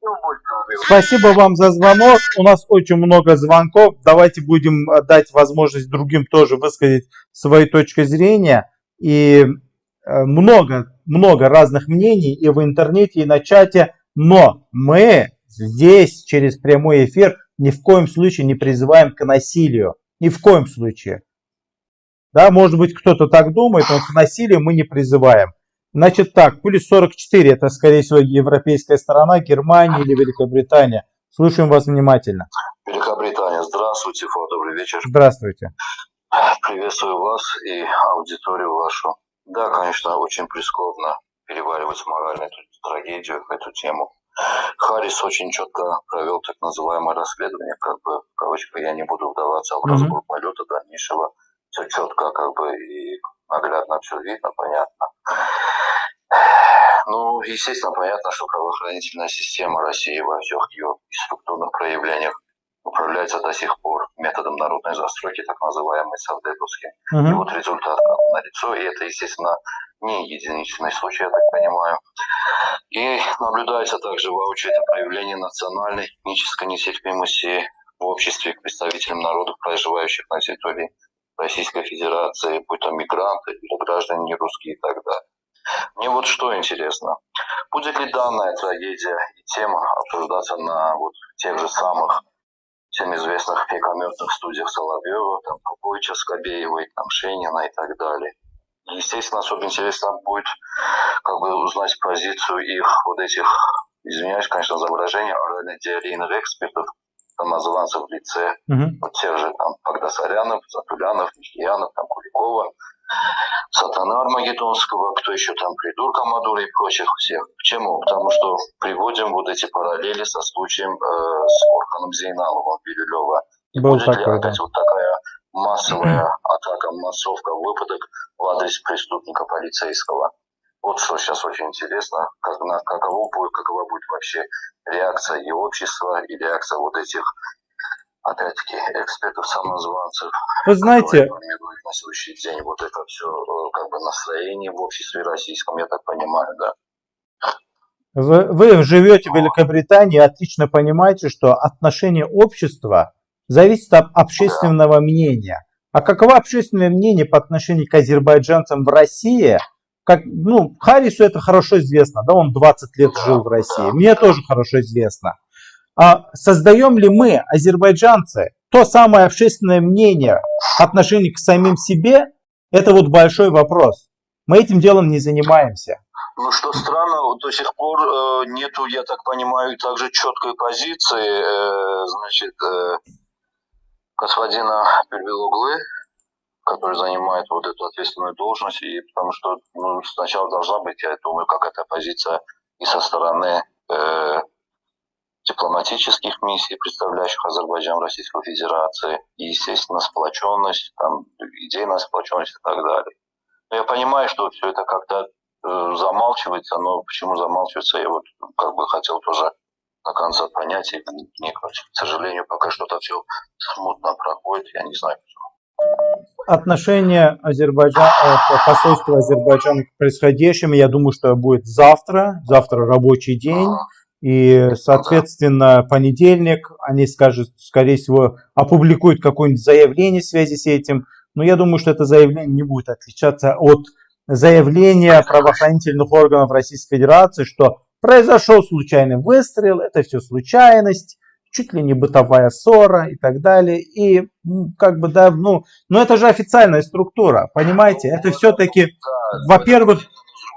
больше убивать. Спасибо вам за звонок. У нас очень много звонков. Давайте будем э, дать возможность другим тоже высказать свои точки зрения. И э, много, много разных мнений и в интернете, и на чате. Но мы здесь через прямой эфир ни в коем случае не призываем к насилию. Ни в коем случае. Да, может быть, кто-то так думает, но к насилию мы не призываем. Значит так, пули 44, это скорее всего европейская сторона, Германия или Великобритания. Слушаем вас внимательно. Великобритания, здравствуйте, Фо, добрый вечер. Здравствуйте. Приветствую вас и аудиторию вашу. Да, конечно, очень прискорбно переваривать морально трагедию, эту тему. Харрис очень четко провел так называемое расследование, как бы, в кавычках, я не буду вдаваться в разбор полета дальнейшего. Все четко, как бы, и наглядно все видно, понятно. Ну, естественно, понятно, что правоохранительная система России во всех ее структурных проявлениях управляется до сих пор методом народной застройки, так называемой совдеповским. И Мгм. вот результат налицо, и это, естественно, не единичный случай, я так понимаю. И наблюдается также воочию проявление национальной этнической нетерпимости в обществе к представителям народов, проживающих на территории Российской Федерации, будь то мигранты или граждане не русские и так далее. Мне вот что интересно. Будет ли данная трагедия и тема обсуждаться на вот тех же самых всем известных пекометных студиях Соловьева, там, Поповича, Скобеевой, там, Шенина и так далее. Естественно, особо интересно будет как бы узнать позицию их вот этих, извиняюсь, конечно, за выражение, орально-диарейных экспертов, самозванцев в лице Мгм. вот тех же там Багдасарянов, Затулянов, Михьянов, там Куликова, Сатана Армагеддонского, кто еще там, Придурка Мадура и прочих всех. Почему? Потому что приводим вот эти параллели со случаем э, с Орханом Зейналовым Бирюлева. Был будет ли такой, да. опять вот такая массовая атака, массовка, выпадок в адрес преступника полицейского? Вот что сейчас очень интересно, как, на, каково будет, какова будет вообще реакция и общества, и реакция вот этих, опять-таки, экспертов-самозванцев, Вы знаете, формируют на следующий день вот это все, как бы, настроение в обществе российском, я так понимаю, да. вы, вы живете в Великобритании отлично понимаете, что отношение общества зависит от общественного мнения. А каково общественное мнение по отношению к азербайджанцам в России? Как, ну, Харрису это хорошо известно, да, он 20 лет жил в России. Мне тоже хорошо известно. А создаем ли мы, азербайджанцы, то самое общественное мнение по отношению к самим себе? Это вот большой вопрос. Мы этим делом не занимаемся. Ну, что странно, до сих пор э, нету, я так понимаю, также четкой позиции, э, значит, э, господина Первилоглы, который занимает вот эту ответственную должность, и потому что ну, сначала должна быть, я думаю, какая-то позиция и со стороны э, дипломатических миссий, представляющих Азербайджан Российской Федерации, и, естественно, сплоченность, там, идейная сплоченность и так далее. Но я понимаю, что все это как-то э, замалчивается, но почему замалчивается, я вот как бы хотел тоже до конца понять и вникнуть. К сожалению, пока что-то все смутно проходит, я не знаю, почему. Отношение Азербайджан, э, посольства Азербайджана к происходящему, я думаю, что будет завтра, завтра рабочий день, и, соответственно, понедельник, они скажут, скорее всего, опубликуют какое-нибудь заявление в связи с этим, но я думаю, что это заявление не будет отличаться от заявления правоохранительных органов Российской Федерации, что произошел случайный выстрел, это все случайность, чуть ли не бытовая ссора и так далее. И как бы, да, ну, но это же официальная структура, понимаете? Это все-таки, во-первых,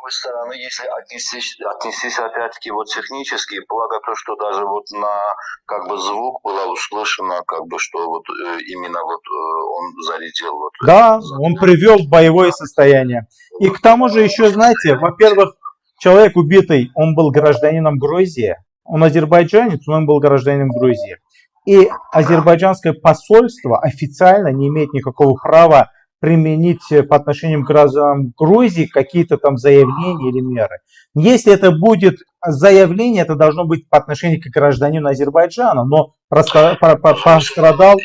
другой стороны, если отнестись, отнестись опять-таки вот технически, благо то, что даже вот на как бы звук было услышано, как бы что вот э, именно вот э, он зарядил. Вот, да, он привел в боевое состояние. И к тому же еще, знаете, во-первых, человек убитый, он был гражданином Грузии, он азербайджанец, но он был гражданином Грузии. И азербайджанское посольство официально не имеет никакого права применить по отношению к гражданам Грузии какие-то там заявления или меры. Если это будет заявление, это должно быть по отношению к гражданину Азербайджана, но пострадал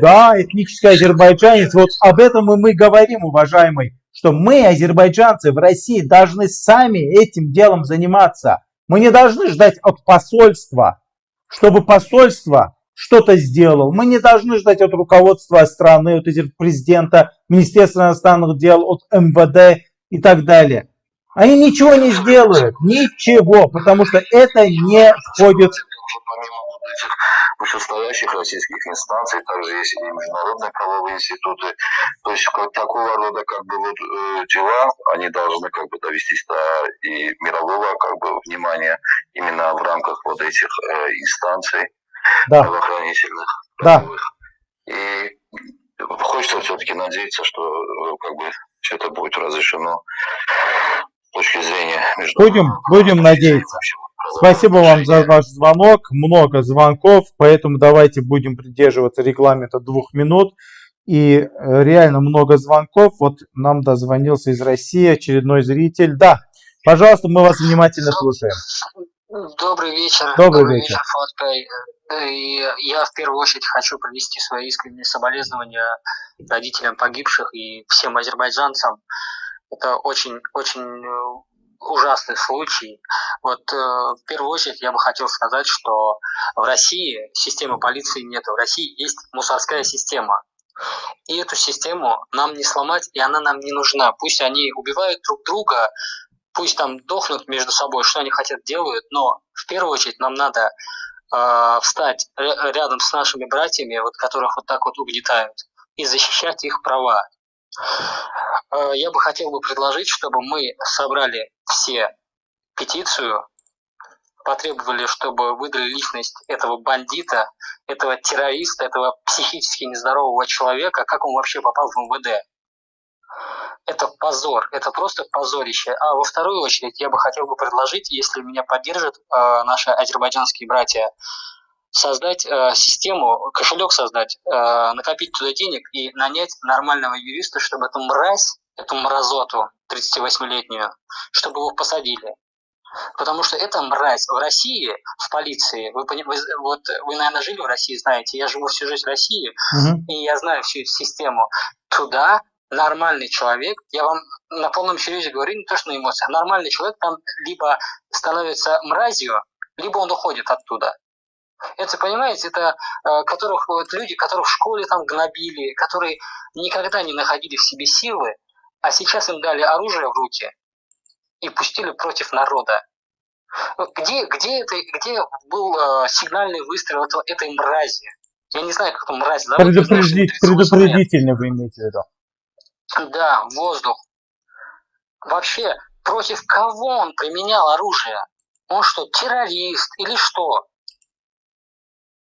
да, этнический азербайджанец. Вот об этом и мы говорим, уважаемый, что мы, азербайджанцы в России, должны сами этим делом заниматься. Мы не должны ждать от посольства, чтобы посольство что-то сделал. Мы не должны ждать от руководства страны, от президента, Министерства иностранных дел, от МВД и так далее. Они ничего не сделают, ничего, потому что это не входит вышестоящих российских инстанций, также есть и международные правовые институты. То есть как, такого рода как бы вот э, дела, они должны как бы довестись до и мирового как бы внимания именно в рамках вот этих э, инстанций да. правоохранительных. Да. И хочется все-таки надеяться, что э, как бы все это будет разрешено с точки зрения Будем, будем надеяться. Спасибо вам за ваш звонок. Много звонков, поэтому давайте будем придерживаться регламента двух минут. И э, реально много звонков. Вот нам дозвонился из России очередной зритель. Да, пожалуйста, мы вас внимательно слушаем. Добрый вечер. Добрый, Добрый вечер. вечер я в первую очередь хочу принести свои искренние соболезнования родителям погибших и всем азербайджанцам. Это очень, очень э, ужасный случай. Вот э, в первую очередь я бы хотел сказать, что в России системы полиции нет. В России есть мусорская система. И эту систему нам не сломать, и она нам не нужна. Пусть они убивают друг друга, пусть там дохнут между собой, что они хотят делают, но в первую очередь нам надо э, встать рядом с нашими братьями, вот которых вот так вот угнетают, и защищать их права. Э, я бы хотел бы предложить, чтобы мы собрали все петицию, потребовали, чтобы выдали личность этого бандита, этого террориста, этого психически нездорового человека, как он вообще попал в МВД это позор, это просто позорище. А во вторую очередь я бы хотел бы предложить, если меня поддержат э, наши азербайджанские братья, создать э, систему, кошелек создать, э, накопить туда денег и нанять нормального юриста, чтобы эту мразь, эту мразоту 38-летнюю, чтобы его посадили. Потому что эта мразь в России, в полиции, вы, вы, вот, вы, наверное, жили в России, знаете, я живу всю жизнь в России, угу. и я знаю всю эту систему. Туда нормальный человек, я вам на полном серьезе говорю, не то что на эмоциях, нормальный человек там либо становится мразью, либо он уходит оттуда. Это, понимаете, это э, которых, вот, люди, которых в школе там гнобили, которые никогда не находили в себе силы, а сейчас им дали оружие в руки и пустили против народа. Где, где, это, где был э, сигнальный выстрел этого, этой мрази? Я не знаю, как эту мразь зовут. Предупредить, предупредительно вы имеете в виду. Да, воздух. Вообще, против кого он применял оружие? Он что, террорист или что?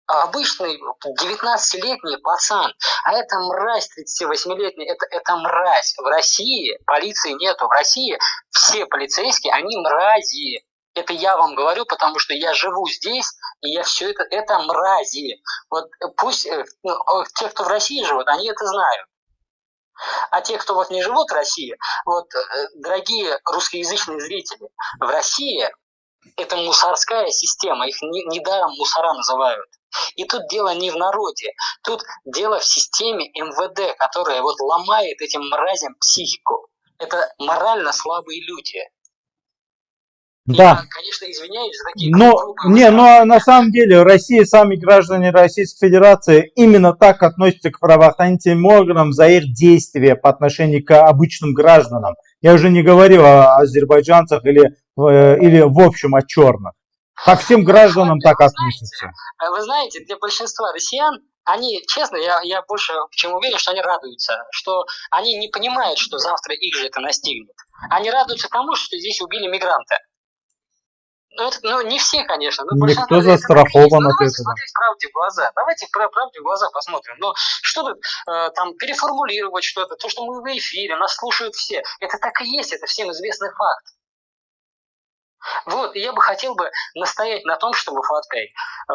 Обычный 19-летний пацан, а это мразь 38-летний, это, это мразь. В России полиции нету, в России все полицейские, они мрази. Это я вам говорю, потому что я живу здесь, и я все это, это мрази. Вот пусть э, ну, те, кто в России живут, они это знают. А те, кто вот не живут в России, вот, э, дорогие русскоязычные зрители, в России это мусорская система, их недаром не мусора называют. И тут дело не в народе, тут дело в системе МВД, которая вот ломает этим мразям психику. Это морально слабые люди. Да. Я, конечно, извиняюсь за такие Но, не, но на самом деле Россия, сами граждане Российской Федерации именно так относятся к правоохранительным органам за их действия по отношению к обычным гражданам. Я уже не говорю о азербайджанцах или, э, или в общем о черных. Ко всем гражданам так относятся. А Вы знаете, для большинства россиян, они, честно, я, я больше чем уверен, что они радуются, что они не понимают, что завтра их же это настигнет. Они радуются тому, что здесь убили мигранта. Ну, это, ну, не все, конечно, но. Никто застрахован Ну, от давайте этого. смотреть правде в глаза. Давайте про правде в глаза посмотрим. Но что тут э, там переформулировать что-то, то, что мы в эфире, нас слушают все. Это так и есть, это всем известный факт. Вот, и я бы хотел бы настоять на том, чтобы Фаткай, э,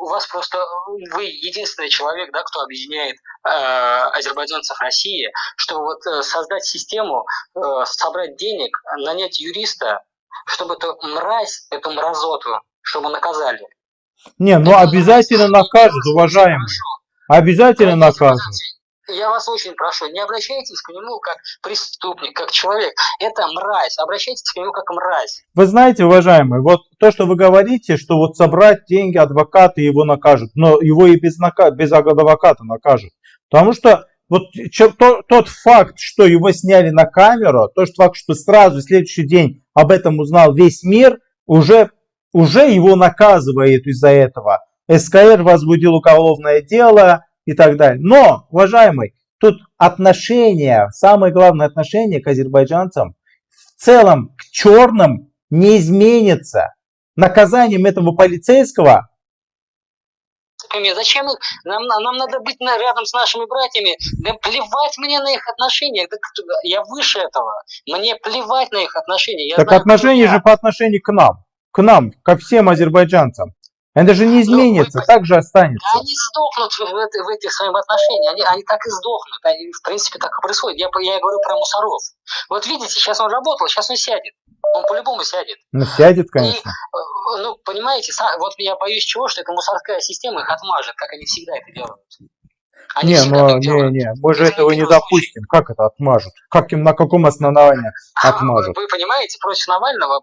у вас просто, вы единственный человек, да, кто объединяет э, азербайджанцев России, чтобы вот э, создать систему, э, собрать денег, нанять юриста, чтобы эту мразь, эту мразоту, чтобы наказали. Не, ну обязательно накажут, уважаемые. Обязательно накажут. Я вас очень прошу, не обращайтесь к нему как преступник, как человек. Это мразь. Обращайтесь к нему как мразь. Вы знаете, уважаемые, вот то, что вы говорите, что вот собрать деньги, адвокаты его накажут, но его и без, нака... без адвоката накажут. Потому что вот тот факт, что его сняли на камеру, тот факт, что сразу в следующий день об этом узнал весь мир, уже, уже его наказывает из-за этого. СКР возбудил уголовное дело и так далее. Но, уважаемый, тут отношение, самое главное отношение к азербайджанцам в целом к черным не изменится. Наказанием этого полицейского Зачем их? Нам, нам надо быть на- рядом с нашими братьями. Да плевать мне на их отношения. Да я выше этого. Мне плевать на их отношения. Я Так знаю, отношения же по отношению к нам. К нам, ко всем азербайджанцам. Это же не изменится, так же останется. Да они сдохнут в, этой- в этих своих отношениях. Они, они так и сдохнут. Они, в принципе, так и происходит. Я, я говорю про мусоров. Вот видите, сейчас он работал, сейчас он сядет. Он по-любому сядет. Ну, сядет, конечно. Э, Ну, понимаете, вот я боюсь чего, что эта мусорская система их отмажет, как они всегда это делают. Они Не, всегда ну, не, не, мы же этого не допустим. Как это отмажут? Как им, на каком основании отмажут? Вы понимаете, против Навального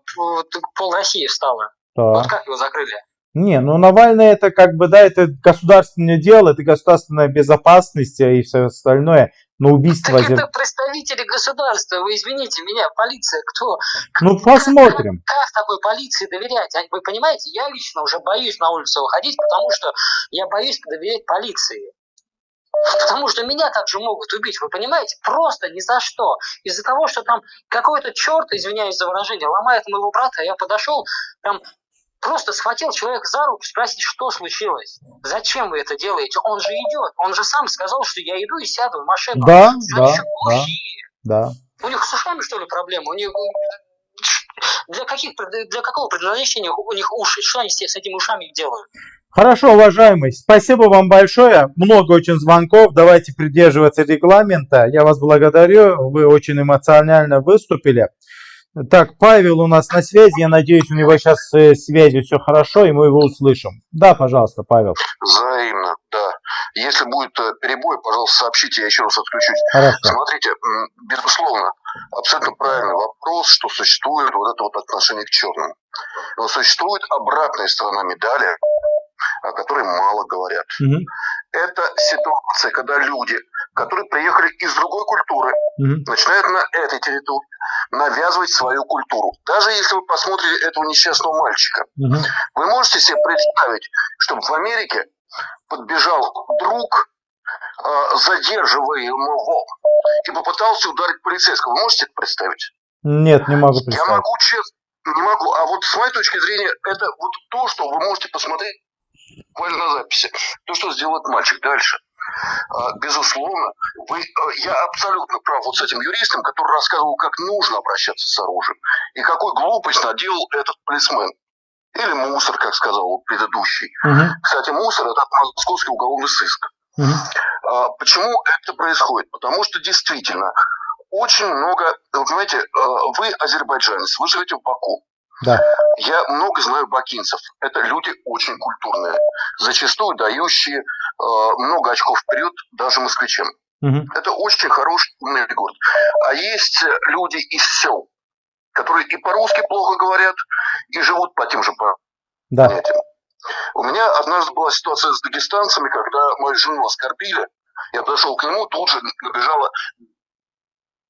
пол России встала. Вот Так. как его закрыли? Не, ну Навальный это как бы, да, это государственное дело, это государственная безопасность и все остальное. Но убийство... Так это представители государства, вы извините меня, полиция, кто? Ну, посмотрим. Как такой полиции доверять? Вы понимаете, я лично уже боюсь на улицу выходить, потому что я боюсь доверять полиции. Потому что меня также могут убить, вы понимаете? Просто ни за что. Из-за того, что там какой-то черт, извиняюсь за выражение, ломает моего брата, я подошел, там просто схватил человека за руку, спросить, что случилось? Зачем вы это делаете? Он же идет. Он же сам сказал, что я иду и сяду в машину. Да, да, да, да. У них с ушами, что ли, проблема? У них для, каких, для какого предназначения у них уши? Что они с этими ушами делают? Хорошо, уважаемый, спасибо вам большое. Много очень звонков. Давайте придерживаться регламента. Я вас благодарю. Вы очень эмоционально выступили. Так, Павел у нас на связи. Я надеюсь, у него сейчас с связью все хорошо, и мы его услышим. Да, пожалуйста, Павел. Взаимно, да. Если будет э, перебой, пожалуйста, сообщите, я еще раз отключусь. Хорошо. Смотрите, безусловно, абсолютно правильный вопрос, что существует вот это вот отношение к черным. Но существует обратная сторона медали, о которой мало говорят. Мгм, Это ситуация, когда люди, которые приехали из другой культуры, мгм. начинают на этой территории навязывать свою культуру. Даже если вы посмотрите этого несчастного мальчика, Мгм. вы можете себе представить, чтобы в Америке подбежал друг, э, задерживаемого, и попытался ударить полицейского. Вы можете это представить? Нет, не могу Я представить. могу честно, не могу. А вот с моей точки зрения, это вот то, что вы можете посмотреть буквально на записи. То, что сделает мальчик дальше. А, Безусловно, вы, э, я абсолютно прав вот с этим юристом, который рассказывал, как нужно обращаться с оружием. И какую глупость наделал этот полисмен. Или мусор, как сказал предыдущий. Мгм, Кстати, мусор – это московский уголовный сыск. А, Почему это происходит? Потому что действительно очень много, вы понимаете, э, вы азербайджанец, вы живете в Баку. Да. Я много знаю бакинцев. Это люди очень культурные, зачастую дающие много очков вперед даже москвичам. Мгм. Это очень хороший умный город. А есть э, люди из сел, которые и по-русски плохо говорят, и живут по тем же Да. понятиям. У меня однажды была ситуация с дагестанцами, когда мою жену оскорбили. Я подошел к нему, тут же набежала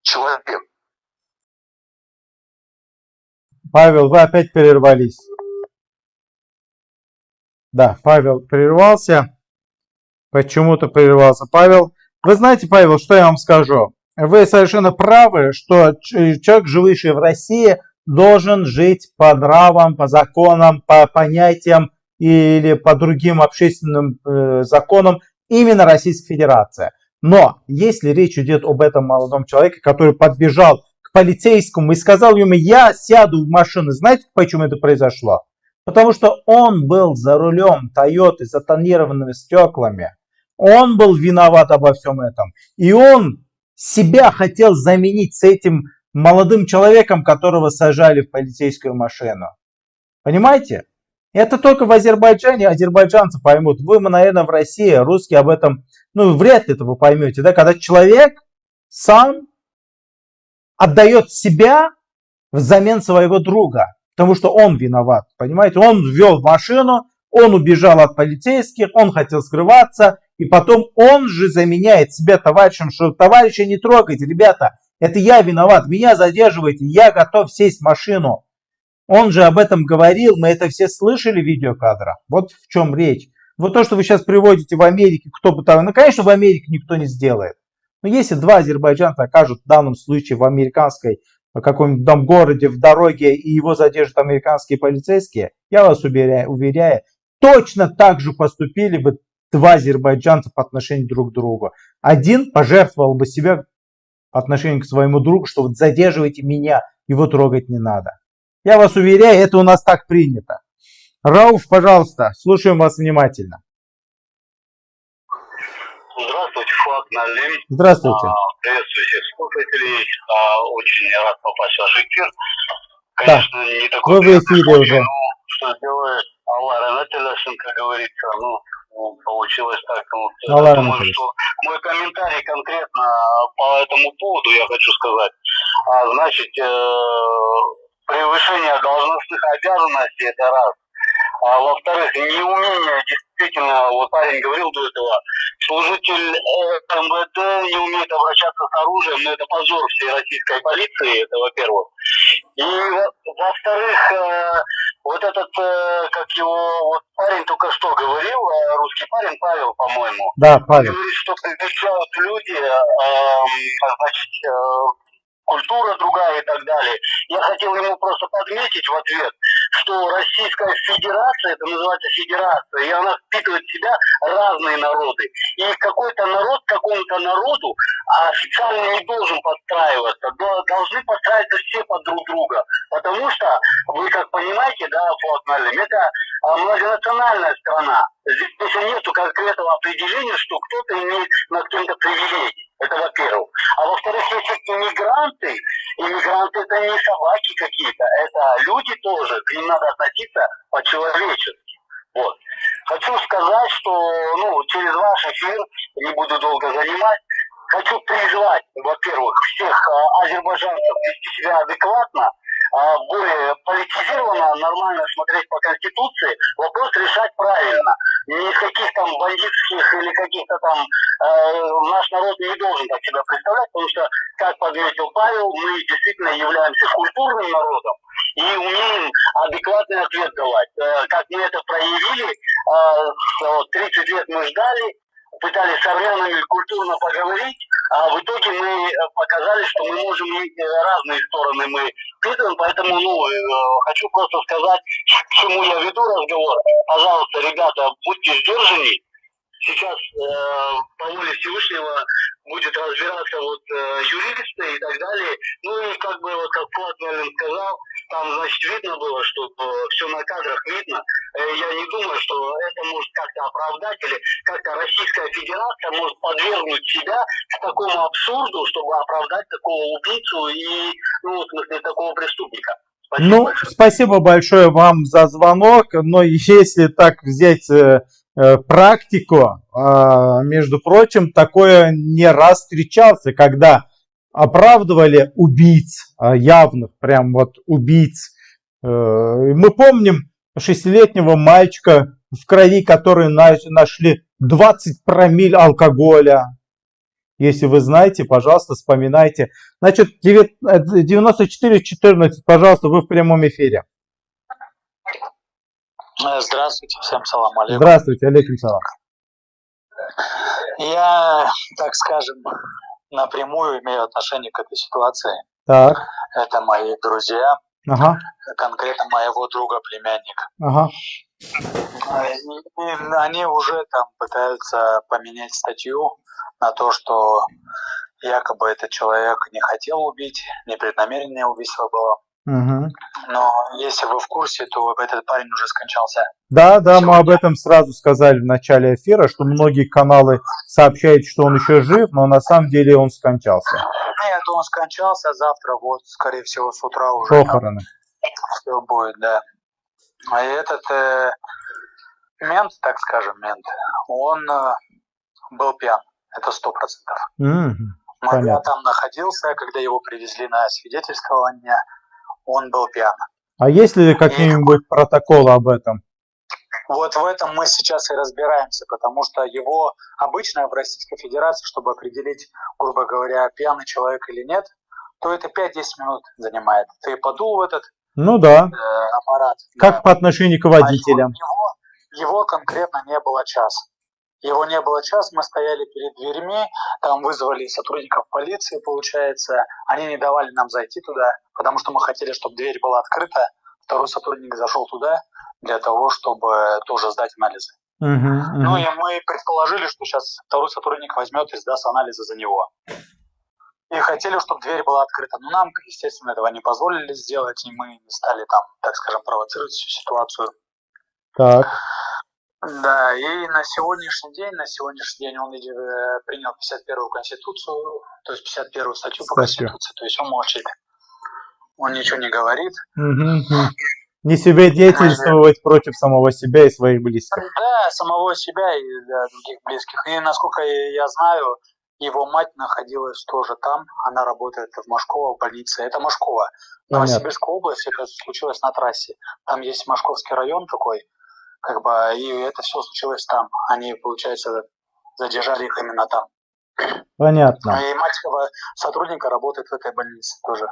человек. Павел, вы опять прервались. Да, Павел прервался. Почему-то прервался Павел. Вы знаете, Павел, что я вам скажу? Вы совершенно правы, что человек, живущий в России, должен жить по нравам, по законам, по понятиям или по другим общественным э, законам именно Российской Федерации. Но если речь идет об этом молодом человеке, который подбежал к полицейскому и сказал ему, я сяду в машину, знаете, почему это произошло? Потому что он был за рулем Toyota с тонированными стеклами. Он был виноват обо всем этом. И он себя хотел заменить с этим молодым человеком, которого сажали в полицейскую машину. Понимаете? Это только в Азербайджане азербайджанцы поймут. Вы, наверное, в России, русские об этом, ну, вряд ли это вы поймете, да? Когда человек сам отдает себя взамен своего друга, потому что он виноват, понимаете? Он ввел машину, он убежал от полицейских, он хотел скрываться, и потом он же заменяет себя товарищем, что товарища не трогайте, ребята, это я виноват, меня задерживайте, я готов сесть в машину. Он же об этом говорил, мы это все слышали в видеокадрах. Вот в чем речь. Вот то, что вы сейчас приводите в Америке, кто бы там, ну, конечно, в Америке никто не сделает. Но если два азербайджанца окажут в данном случае в американской каком-нибудь там городе, в дороге, и его задержат американские полицейские, я вас уверяю, уверяю, точно так же поступили бы два азербайджанца по отношению друг к другу. Один пожертвовал бы себя по отношению к своему другу, что вот задерживайте меня, его трогать не надо. Я вас уверяю, это у нас так принято. Рауф, пожалуйста, слушаем вас внимательно. Здравствуйте, Фуат Налим. Здравствуйте. А, приветствую всех слушателей. А, очень рад попасть в ваш эфир. Да, Конечно, не такой вы в эфире случай, уже. но что сделает Аллах Ранателяшин, как говорится, ну, получилось так. Ну, вот, я Аллах думаю, что мой комментарий конкретно по этому поводу я хочу сказать. А, значит, э, превышение должностных обязанностей это раз. А во-вторых, неумение действительно, вот парень говорил до этого, служитель э, МВД не умеет обращаться с оружием, но это позор всей российской полиции, это во-первых. И во- во-вторых, э, вот этот, э, как его, вот парень только что говорил, русский парень, Павел, по-моему, Да, Павел. говорит, что привечают люди, эм, значит, культура другая и так далее. Я хотел ему просто подметить в ответ, что Российская Федерация, это называется Федерация, и она впитывает в себя разные народы. И какой-то народ какому-то народу официально не должен подстраиваться. До- Должны подстраиваться все под друг друга. Потому что, вы как понимаете, да, Фуат Малим, это а, многонациональная страна. Здесь нет конкретного определения, что кто-то имеет над кем-то привилегии. Это во-первых. А во-вторых, если иммигранты, иммигранты это не собаки какие-то, это люди тоже, к ним надо относиться по-человечески. Вот. Хочу сказать, что ну, через ваш эфир, не буду долго занимать, хочу призвать, во-первых, всех а, азербайджанцев вести себя адекватно, более политизированно, нормально смотреть по Конституции, вопрос решать правильно. Не из каких там бандитских или каких-то там э, наш народ не должен так себя представлять, потому что, как подметил Павел, мы действительно являемся культурным народом и умеем адекватный ответ давать. Э, как мы это проявили, э, вот 30 лет мы ждали, пытались с армянами культурно поговорить, а в итоге мы э, показали, что мы можем разные стороны мы впитываем, поэтому, ну, э, хочу просто сказать, к чему я веду разговор. Пожалуйста, ребята, будьте сдержаны. Сейчас э, по воле Всевышнего будет разбираться вот э, юристы и так далее. Ну и как бы вот как Флат Мерлин сказал, там значит видно было, что все на кадрах видно. Э, я не думаю, что это может как-то оправдать или как-то Российская Федерация может подвергнуть себя к такому абсурду, чтобы оправдать такого убийцу и, ну, в смысле, такого преступника. Ну, спасибо большое вам за звонок. Но если так взять э, э, практику, э, между прочим, такое не раз встречался, когда оправдывали убийц, явных прям вот убийц. Э, мы помним шестилетнего мальчика, в крови который нашли 20 промиль алкоголя. Если вы знаете, пожалуйста, вспоминайте. Значит, 94-14, пожалуйста, вы в прямом эфире. Здравствуйте, всем салам алейкум. Здравствуйте, алейкум салам. Я, так скажем, напрямую имею отношение к этой ситуации. Так. Это мои друзья, Ага. конкретно моего друга племянника. Ага. И они уже там пытаются поменять статью на то, что якобы этот человек не хотел убить, непреднамеренное убийство было. Угу. Но если вы в курсе, то этот парень уже скончался. Да, да, мы об этом сразу сказали в начале эфира, что многие каналы сообщают, что он еще жив, но на самом деле он скончался. Нет, он скончался, а завтра вот, скорее всего, с утра уже Похороны. все будет, да. А этот э, мент, так скажем, мент, он э, был пьян, это сто процентов. Мгм. Но я Понятно. там находился, когда его привезли на свидетельствование, он был пьян. А есть ли какие-нибудь протоколы об этом? Вот в этом мы сейчас и разбираемся, потому что его обычно в Российской Федерации, чтобы определить, грубо говоря, пьяный человек или нет, то это 5-10 минут занимает. Ты подул в этот Ну да. э, аппарат. Как по отношению к водителям? Его, его конкретно не было час. Его не было час, мы стояли перед дверьми, там вызвали сотрудников полиции, получается. Они не давали нам зайти туда, потому что мы хотели, чтобы дверь была открыта. Второй сотрудник зашел туда для того, чтобы тоже сдать анализы. Мгм, Ну мгм. и мы предположили, что сейчас второй сотрудник возьмет и сдаст анализы за него. И хотели, чтобы дверь была открыта. Но нам, естественно, этого не позволили сделать, и мы не стали там, так скажем, провоцировать всю ситуацию. Так. Да, и на сегодняшний день, на сегодняшний день он э, принял 51-ю конституцию, то есть 51-ю статью по Статью. конституции, то есть он молчит. Он ничего не говорит. Мгм. Не себе деятельствовать против самого себя и своих близких. Да, самого себя и да, других близких. И насколько я знаю, его мать находилась тоже там. Она работает в Машково в больнице. Это. Понятно. Новосибирская область, это случилось на трассе. Там есть Машковский район такой, как бы, и это все случилось там. Они, получается, задержали их именно там. Понятно. И мать сотрудника работает в этой больнице тоже.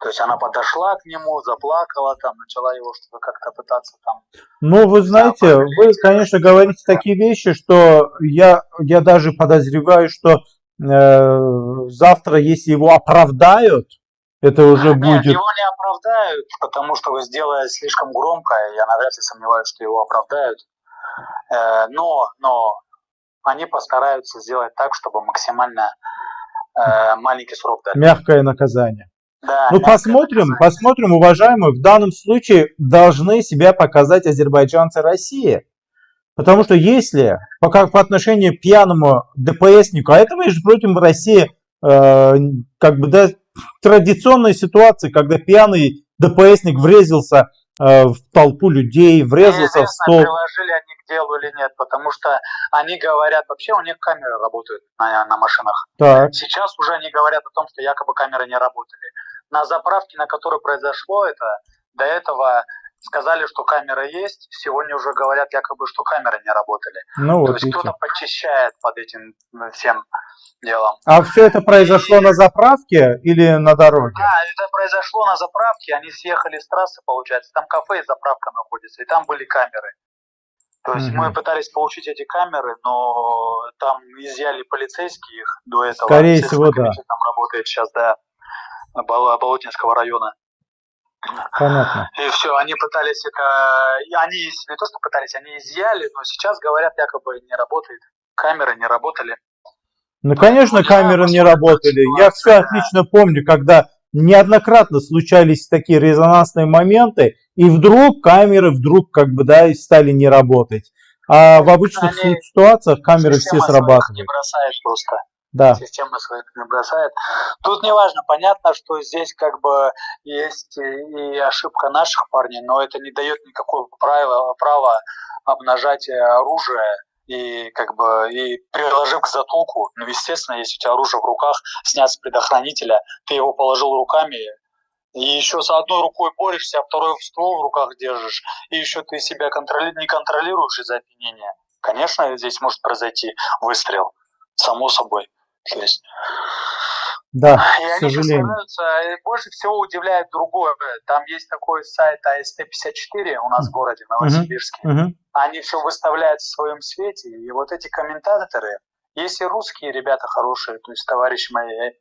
То есть она подошла к нему, заплакала, там, начала его что-то как-то пытаться там Ну, вы знаете, вы, конечно, говорите такие вещи, что я, я даже подозреваю, что э, завтра, если его оправдают, это уже Нет, будет... его не оправдают, потому что вы сделали слишком громко, я навряд ли сомневаюсь, что его оправдают. Э, Но, но они постараются сделать так, чтобы максимально э, маленький срок дали. Мягкое наказание. Да, Ну, посмотрим, посмотрим, уважаемые. В данном случае должны себя показать азербайджанцы России. Потому что если по, как по отношению к пьяному ДПСнику, а это, между прочим, в России э, как бы да, традиционная ситуация, когда пьяный ДПСник врезался э, в толпу людей, врезался в стол. приложили они к делу или нет, потому что они говорят, вообще у них камеры работают на, на машинах. Так. Сейчас уже они говорят о том, что якобы камеры не работали. На заправке, на которой произошло это, до этого сказали, что камера есть, сегодня уже говорят якобы, что камеры не работали. Ну То вот, есть кто-то подчищает под этим всем делом. А все это произошло на заправке или на дороге? Да, это произошло на заправке, они съехали с трассы, получается, там кафе и заправка находится, и там были камеры. То есть Мгм. мы пытались получить эти камеры, но там изъяли полицейские их до этого. Скорее всего, да. Там работает сейчас, да, Бол- Болотинского района. Понятно. И все, они пытались это... и Они не то, что пытались, они изъяли, но сейчас говорят, якобы не работает. Камеры не работали. Ну, конечно, камеры не работали. Я все отлично помню, когда неоднократно случались такие резонансные моменты, и вдруг камеры вдруг как бы, да, стали не работать. А в обычных Они- ситуациях камеры все не срабатывают. бросает просто. Да. Система своих не бросает. Тут неважно, понятно, что здесь как бы есть и ошибка наших парней, но это не дает никакого права, права обнажать оружие и как бы и приложив к затылку, ну, естественно, если у тебя оружие в руках, снять с предохранителя, ты его положил руками, и еще с одной рукой борешься, а второй ствол в руках держишь, и еще ты себя контроли... не контролируешь из-за опьянения. Конечно, здесь может произойти выстрел, само собой. То есть... Да, И к они сожалению. представляются, и больше всего удивляет другое. Там есть такой сайт АСТ-54 у нас в городе, Новосибирске. Мгм. Они все выставляют в своем свете, и вот эти комментаторы, есть и русские ребята хорошие, то есть товарищи мои,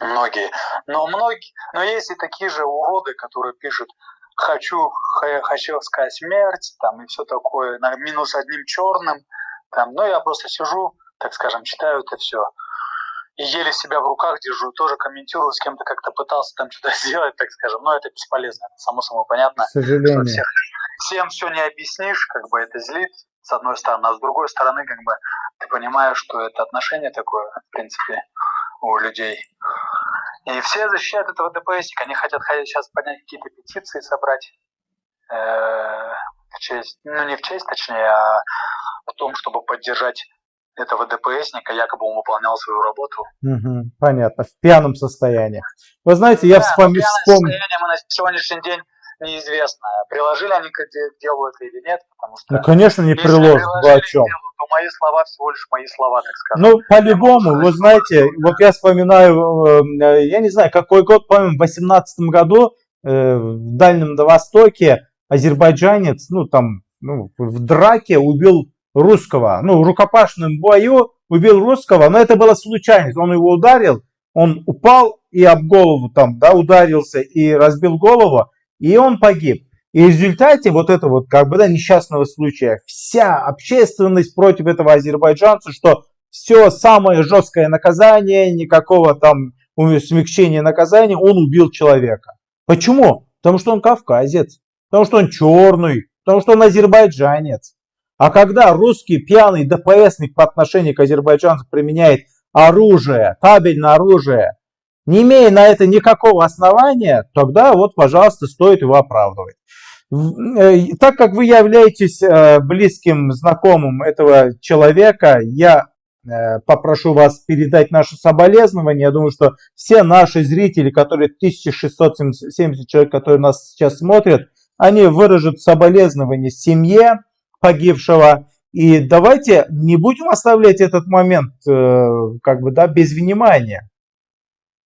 многие, но многие, но есть и такие же уроды, которые пишут хочу ха- хачевская смерть, там и все такое, на минус одним черным, там, ну я просто сижу, так скажем, читаю это все, и еле себя в руках держу, тоже комментирую, с кем-то как-то пытался там что-то сделать, так скажем, но это бесполезно, это само собой понятно. К сожалению. что всех- всем все не объяснишь, как бы это злит, с одной стороны, а с другой стороны, как бы ты понимаешь, что это отношение такое, в принципе, у людей. И все защищают этого ДПСника, они хотят сейчас поднять какие-то петиции, собрать э, в честь, ну не в честь, точнее, а в том, чтобы поддержать этого ДПСника, якобы он выполнял свою работу. Мгм, Понятно, в пьяном состоянии. Вы знаете, я Да, вспом- вспомнил. состояние мы на сегодняшний день неизвестно, приложили они к к делу это или нет, потому что Ну, конечно, не приложат, вы о приложили чем? делу, то мои слова всего лишь мои слова, так скажем. Ну, по-любому, вы знаете, вот я вспоминаю, э, я не знаю, какой год, по-моему, в 18 году э, в Дальнем Востоке азербайджанец, ну, там, ну, в драке убил русского, ну, в рукопашном бою убил русского, но это была случайность, он его ударил, он упал и об голову там, да, ударился и разбил голову, и он погиб. И в результате вот этого вот как бы да, несчастного случая вся общественность против этого азербайджанца, что все самое жесткое наказание, никакого там смягчения наказания, он убил человека. Почему? Потому что он кавказец, потому что он черный, потому что он азербайджанец. А когда русский пьяный ДПСник по отношению к азербайджанцу применяет оружие, табельное оружие, не имея на это никакого основания, тогда вот, пожалуйста, стоит его оправдывать. Э, Так как вы являетесь э, близким знакомым этого человека, я э, попрошу вас передать наши соболезнования. Я думаю, что все наши зрители, которые 1670 человек, которые нас сейчас смотрят, они выражут соболезнования семье погибшего. И давайте не будем оставлять этот момент э, как бы да без внимания.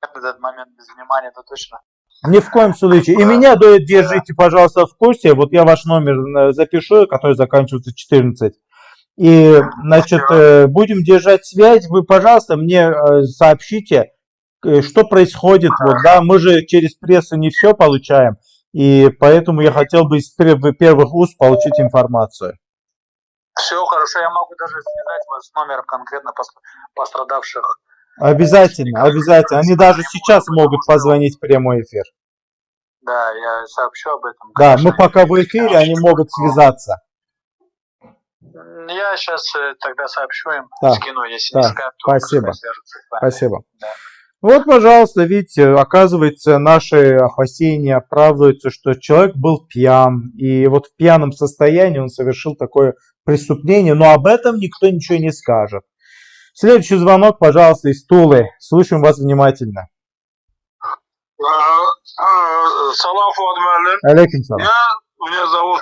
Этот момент без внимания, это точно. Ни в коем случае. И меня держите, пожалуйста, в курсе. Вот я ваш номер э, запишу, который заканчивается 14. И, значит, э, будем держать связь. Вы, пожалуйста, мне сообщите, что происходит. Вот, да, мы же через прессу не все получаем. И поэтому я хотел бы из пер- первых уст получить информацию. Все хорошо, я могу даже связать вас с номером конкретно пос- пострадавших. Обязательно, обязательно. Они даже сейчас могут позвонить в прямой эфир. Да, я сообщу об этом. Да, мы пока в эфире, они могут связаться. Я сейчас тогда сообщу им, Да, скину, если да, не скажут, то спасибо. пускай Вот, пожалуйста, видите, оказывается, наши опасения оправдываются, что человек был пьян, и вот в пьяном состоянии он совершил такое преступление, но об этом никто ничего не скажет. Следующий звонок, пожалуйста, из Тулы. Слушаем вас внимательно. Салам, Фуад Муалlim. Алейкум салам. Я, меня зовут,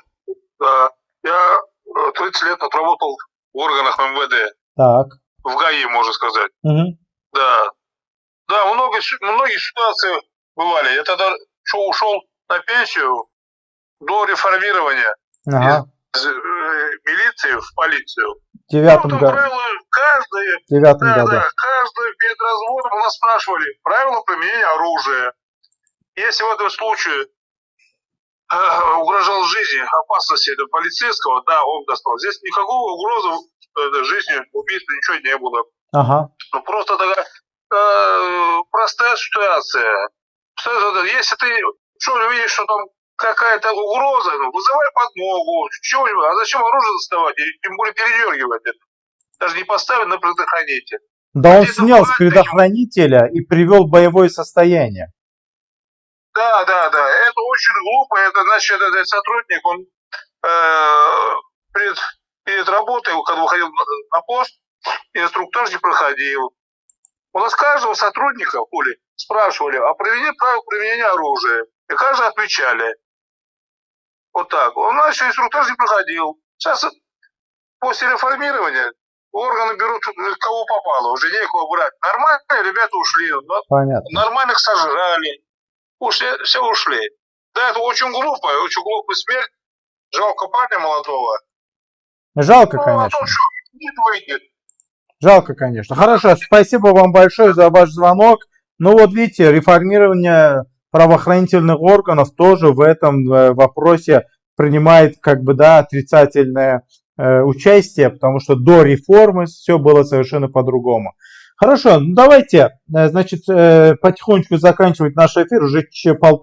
да, я э, 30 лет отработал в органах МВД, Так. в ГАИ, можно сказать. Мгм. Да. Да, много, многие ситуации бывали. Я тогда что, ушел на пенсию до реформирования Ага. из э, милиции в полицию. В девятом Там году. правила каждое, В девятом да, году. да, каждое перед разводом нас спрашивали правила применения оружия. Если в этом случае э, угрожал жизни, опасности этого полицейского, да, он достал. Здесь никакого угрозы э, жизни, убийства, ничего не было. Ага. Ну, просто такая э, простая ситуация. Если ты что увидишь, что там какая-то угроза, ну, вызывай подмогу, чего-нибудь. А зачем оружие доставать? И тем более передергивать это. Даже не поставить на предохранитель. Да он снял с предохранителя и привел в боевое состояние. Да, да, да. Это очень глупо. Это значит, этот сотрудник, он э, пред перед работой, когда выходил на пост, инструктаж не проходил. У нас каждого сотрудника в поле спрашивали о применении правил применения оружия. И каждый отвечали. Вот так. У нас еще инструктаж не проходил. Сейчас после реформирования органы берут кого попало, уже некого брать. Нормальные ребята ушли, Понятно. нормальных сожрали, ушли, все ушли. Да, это очень глупая, очень глупая смерть. Жалко парня молодого. Жалко, Ну, а конечно. то что, не выйдет. Жалко, конечно. Хорошо, спасибо вам большое за ваш звонок. Ну вот видите, реформирование правоохранительных органов тоже в этом э, вопросе принимает как бы да отрицательное э, участие, потому что до реформы все было совершенно по-другому. Хорошо, ну давайте, э, значит, э, потихонечку заканчивать наш эфир. Уже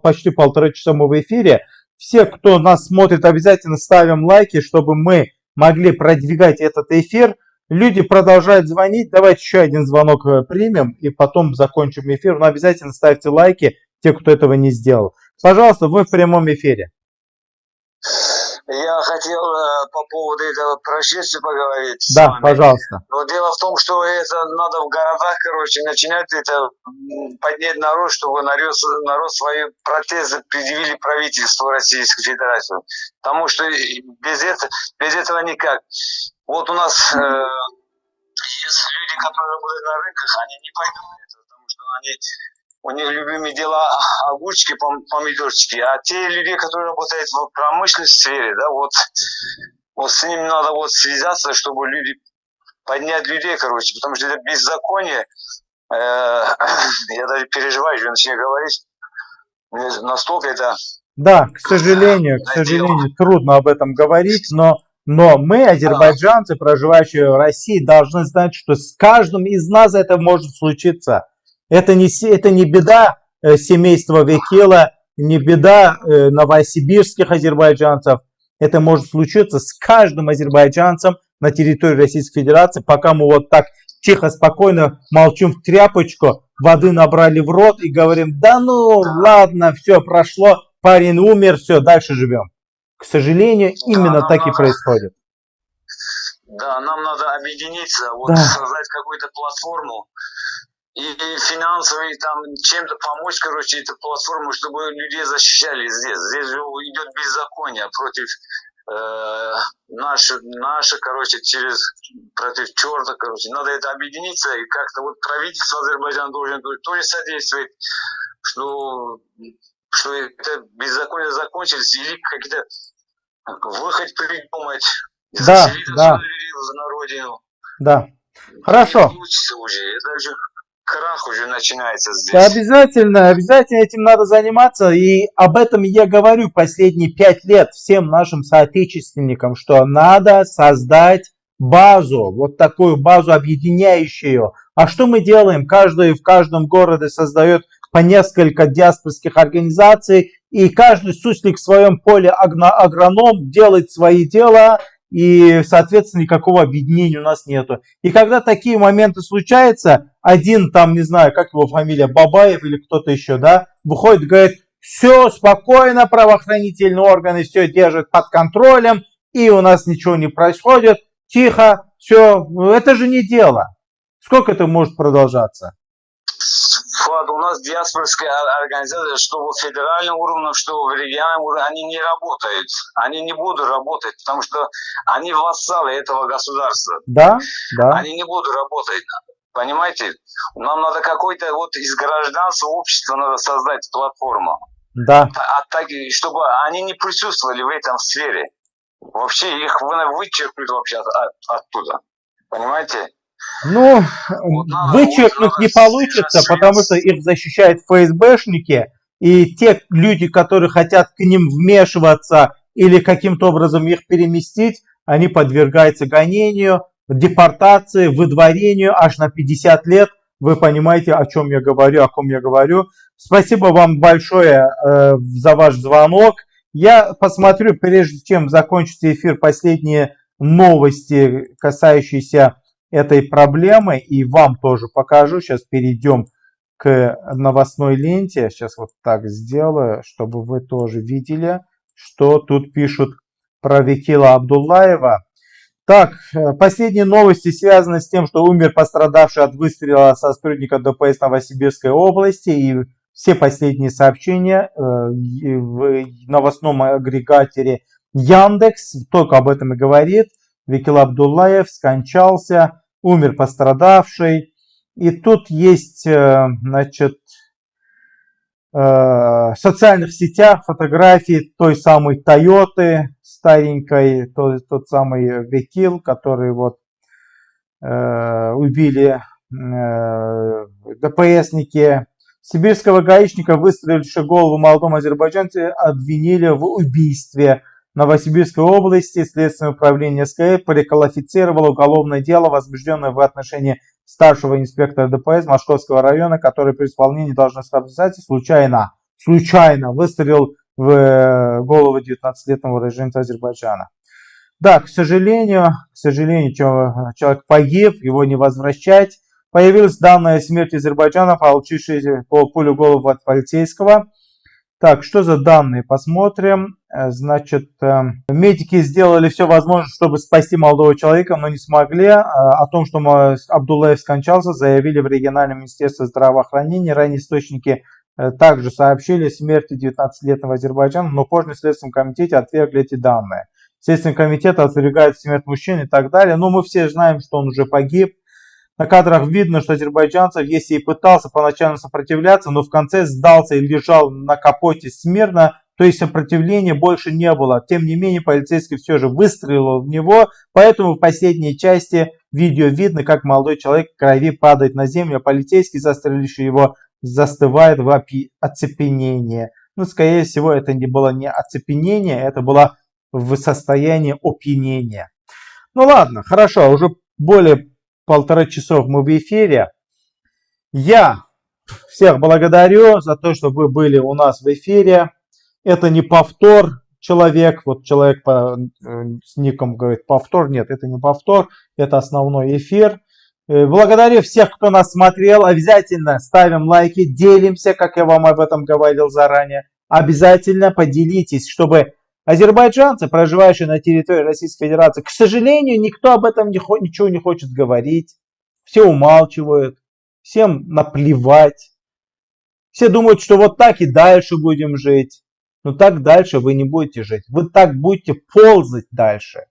почти полтора часа мы в эфире. Все, кто нас смотрит, обязательно ставим лайки, чтобы мы могли продвигать этот эфир. Люди продолжают звонить. Давайте еще один звонок э, примем и потом закончим эфир. Но обязательно ставьте лайки, те, кто этого не сделал. Пожалуйста, вы в прямом эфире. Я хотел э, по поводу этого происшествия поговорить. Да, пожалуйста. Но дело в том, что это надо в городах, короче, начинать это поднять народ, чтобы народ, народ свои протезы предъявили правительству Российской Федерации. Потому что без этого, без этого никак. Вот у нас э, есть люди, которые работают на рынках, они не пойдут на это, потому что они у них любимые дела огурчики, пом- помидорчики. А те люди, которые работают в промышленной сфере, да, вот, вот с ними надо вот связаться, чтобы люди поднять людей, короче, потому что это беззаконие. Э, я даже переживаю, что начинаю говорить. Мне настолько это Да, к сожалению, к сожалению, трудно об этом говорить, но, но мы, азербайджанцы, проживающие в России, должны знать, что с каждым из нас это может случиться. Это не, это не беда э, семейства Векила, не беда э, новосибирских азербайджанцев. Это может случиться с каждым азербайджанцем на территории Российской Федерации, пока мы вот так тихо, спокойно молчим в тряпочку, воды набрали в рот и говорим, да ну ладно, все прошло, парень умер, все, дальше живем. К сожалению, именно так и происходит. Да, нам надо объединиться, вот Да. создать какую-то платформу и, и финансово, и там чем-то помочь, короче, эту платформу, чтобы людей защищали здесь. Здесь же идет беззаконие против э, наши, наши, короче, через против черта, короче. Надо это объединиться, и как-то вот правительство Азербайджана должен тоже содействовать, что, что это беззаконие закончилось, или какие-то выход придумать, Да, да. родину. Да. Хорошо. Получится уже, это же крах уже начинается здесь. Да, обязательно, обязательно этим надо заниматься. И об этом я говорю последние пять лет всем нашим соотечественникам, что надо создать базу, вот такую базу объединяющую. А что мы делаем? Каждый в каждом городе создает по несколько диаспорских организаций, и каждый суслик в своем поле агроном делает свои дела, и, соответственно, никакого объединения у нас нету. И когда такие моменты случаются, один там, не знаю, как его фамилия, Бабаев или кто-то еще, да, выходит говорит, все спокойно, правоохранительные органы все держат под контролем, и у нас ничего не происходит, тихо, все, это же не дело. Сколько это может продолжаться? Фуад, у нас диаспорская организация, что в федеральном уровне, что в региональном уровне, они не работают. Они не будут работать, потому что они вассалы этого государства. Да, да. Они не будут работать. Понимаете? Нам надо какой-то вот из гражданства общества надо создать платформу. Да. А так, и чтобы они не присутствовали в этом сфере. Вообще их вы- вычеркнут вообще от- от- оттуда. Понимаете? Ну, вычеркнуть не получится, потому что их защищают ФСБшники, и те люди, которые хотят к ним вмешиваться или каким-то образом их переместить, они подвергаются гонению, депортации, выдворению аж на 50 лет. Вы понимаете, о чем я говорю, о ком я говорю. Спасибо вам большое э, за ваш звонок. Я посмотрю, прежде чем закончить эфир, последние новости, касающиеся этой проблемы, и вам тоже покажу. Сейчас перейдем к новостной ленте. Сейчас вот так сделаю, чтобы вы тоже видели, что тут пишут про Викила Абдуллаева. Так, э, последние новости связаны с тем, что умер пострадавший от выстрела сотрудника ДПС Новосибирской области. И все последние сообщения э, в новостном агрегаторе Яндекс только об этом и говорит. Викил Абдуллаев скончался, умер пострадавший. И тут есть, э, значит, в социальных сетях фотографии той самой Тойоты старенькой, тот, тот самый Векил, который вот э, убили э, ДПСники. Сибирского гаишника, выстрелившего голову молодому азербайджанцу, обвинили в убийстве. Новосибирской области Следственное управление СКФ переквалифицировало уголовное дело, возбужденное в отношении старшего инспектора ДПС Московского района, который при исполнении должностного обязательства случайно, случайно выстрелил в э, голову 19-летнего уроженца Азербайджана. Да, к сожалению, к сожалению, человек погиб, его не возвращать. Появилась данная смерти Азербайджана, получившая пулю голову от полицейского. Так, что за данные? Посмотрим. Э, значит, э, медики сделали все возможное, чтобы спасти молодого человека, но не смогли. О том, что Абдуллаев скончался, заявили в региональном министерстве здравоохранения. Ранее источники Э, также сообщили о смерти 19-летнего Азербайджана, но позже в Следственном комитете отвергли эти данные. Следственный комитет отвергает смерть мужчины и так далее. Но мы все знаем, что он уже погиб. На кадрах видно, что азербайджанцев, если и пытался поначалу сопротивляться, но в конце сдался и лежал на капоте смирно, то есть сопротивления больше не было. Тем не менее, полицейский все же выстрелил в него, поэтому в последней части видео видно, как молодой человек в крови падает на землю, а полицейский, застреливший его, застывает в оцепенении. Ну, скорее всего, это не было не оцепенение, это было в состоянии опьянения. Ну ладно, хорошо, уже более полтора часов мы в эфире. Я всех благодарю за то, что вы были у нас в эфире. Это не повтор человек, вот человек по, э, с ником говорит повтор, нет, это не повтор, это основной эфир. Э, благодарю всех, кто нас смотрел. Обязательно ставим лайки, делимся, как я вам об этом говорил заранее. Обязательно поделитесь, чтобы азербайджанцы, проживающие на территории Российской Федерации, к сожалению, никто об этом не, ничего не хочет говорить. Все умалчивают, всем наплевать. Все думают, что вот так и дальше будем жить. Но так дальше вы не будете жить. Вы так будете ползать дальше.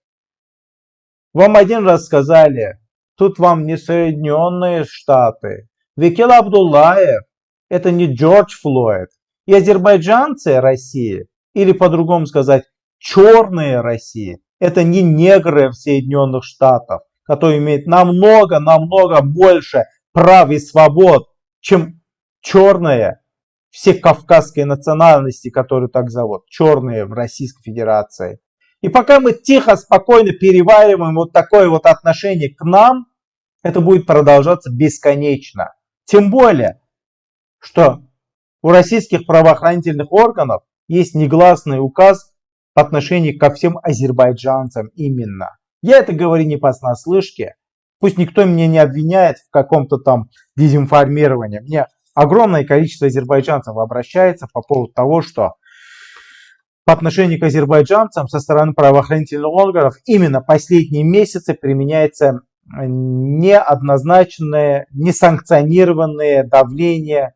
Вам один раз сказали, Тут вам не Соединенные Штаты. Викил Абдуллаев – это не Джордж Флойд. И азербайджанцы России, или по-другому сказать, черные России, это не негры в Соединенных Штатах, которые имеют намного-намного больше прав и свобод, чем черные все кавказские национальности, которые так зовут, черные в Российской Федерации. И пока мы тихо, спокойно перевариваем вот такое вот отношение к нам, это будет продолжаться бесконечно. Тем более, что у российских правоохранительных органов есть негласный указ в отношении ко всем азербайджанцам именно. Я это говорю не по снаслышке. Пусть никто меня не обвиняет в каком-то там дезинформировании. Мне огромное количество азербайджанцев обращается по поводу того, что по отношению к азербайджанцам со стороны правоохранительных органов именно последние месяцы применяется неоднозначное, несанкционированное давление,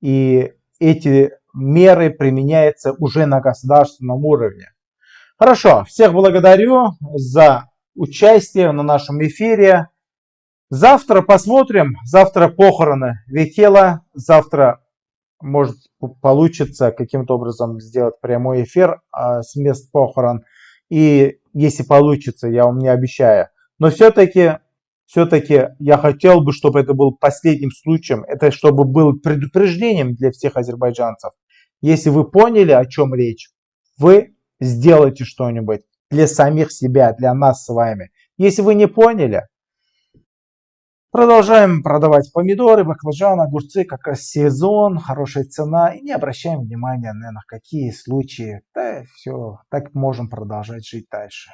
и эти меры применяются уже на государственном уровне. Хорошо, всех благодарю за участие на нашем эфире. Завтра посмотрим, завтра похороны Векела, завтра может получится каким-то образом сделать прямой эфир а, с мест похорон. И если получится, я вам не обещаю. Но все-таки все-таки я хотел бы, чтобы это был последним случаем, это чтобы был предупреждением для всех азербайджанцев. Если вы поняли, о чем речь, вы сделайте что-нибудь для самих себя, для нас с вами. Если вы не поняли, продолжаем продавать помидоры, баклажаны, огурцы, как раз сезон, хорошая цена. И не обращаем внимания на какие случаи. Да, все, так можем продолжать жить дальше.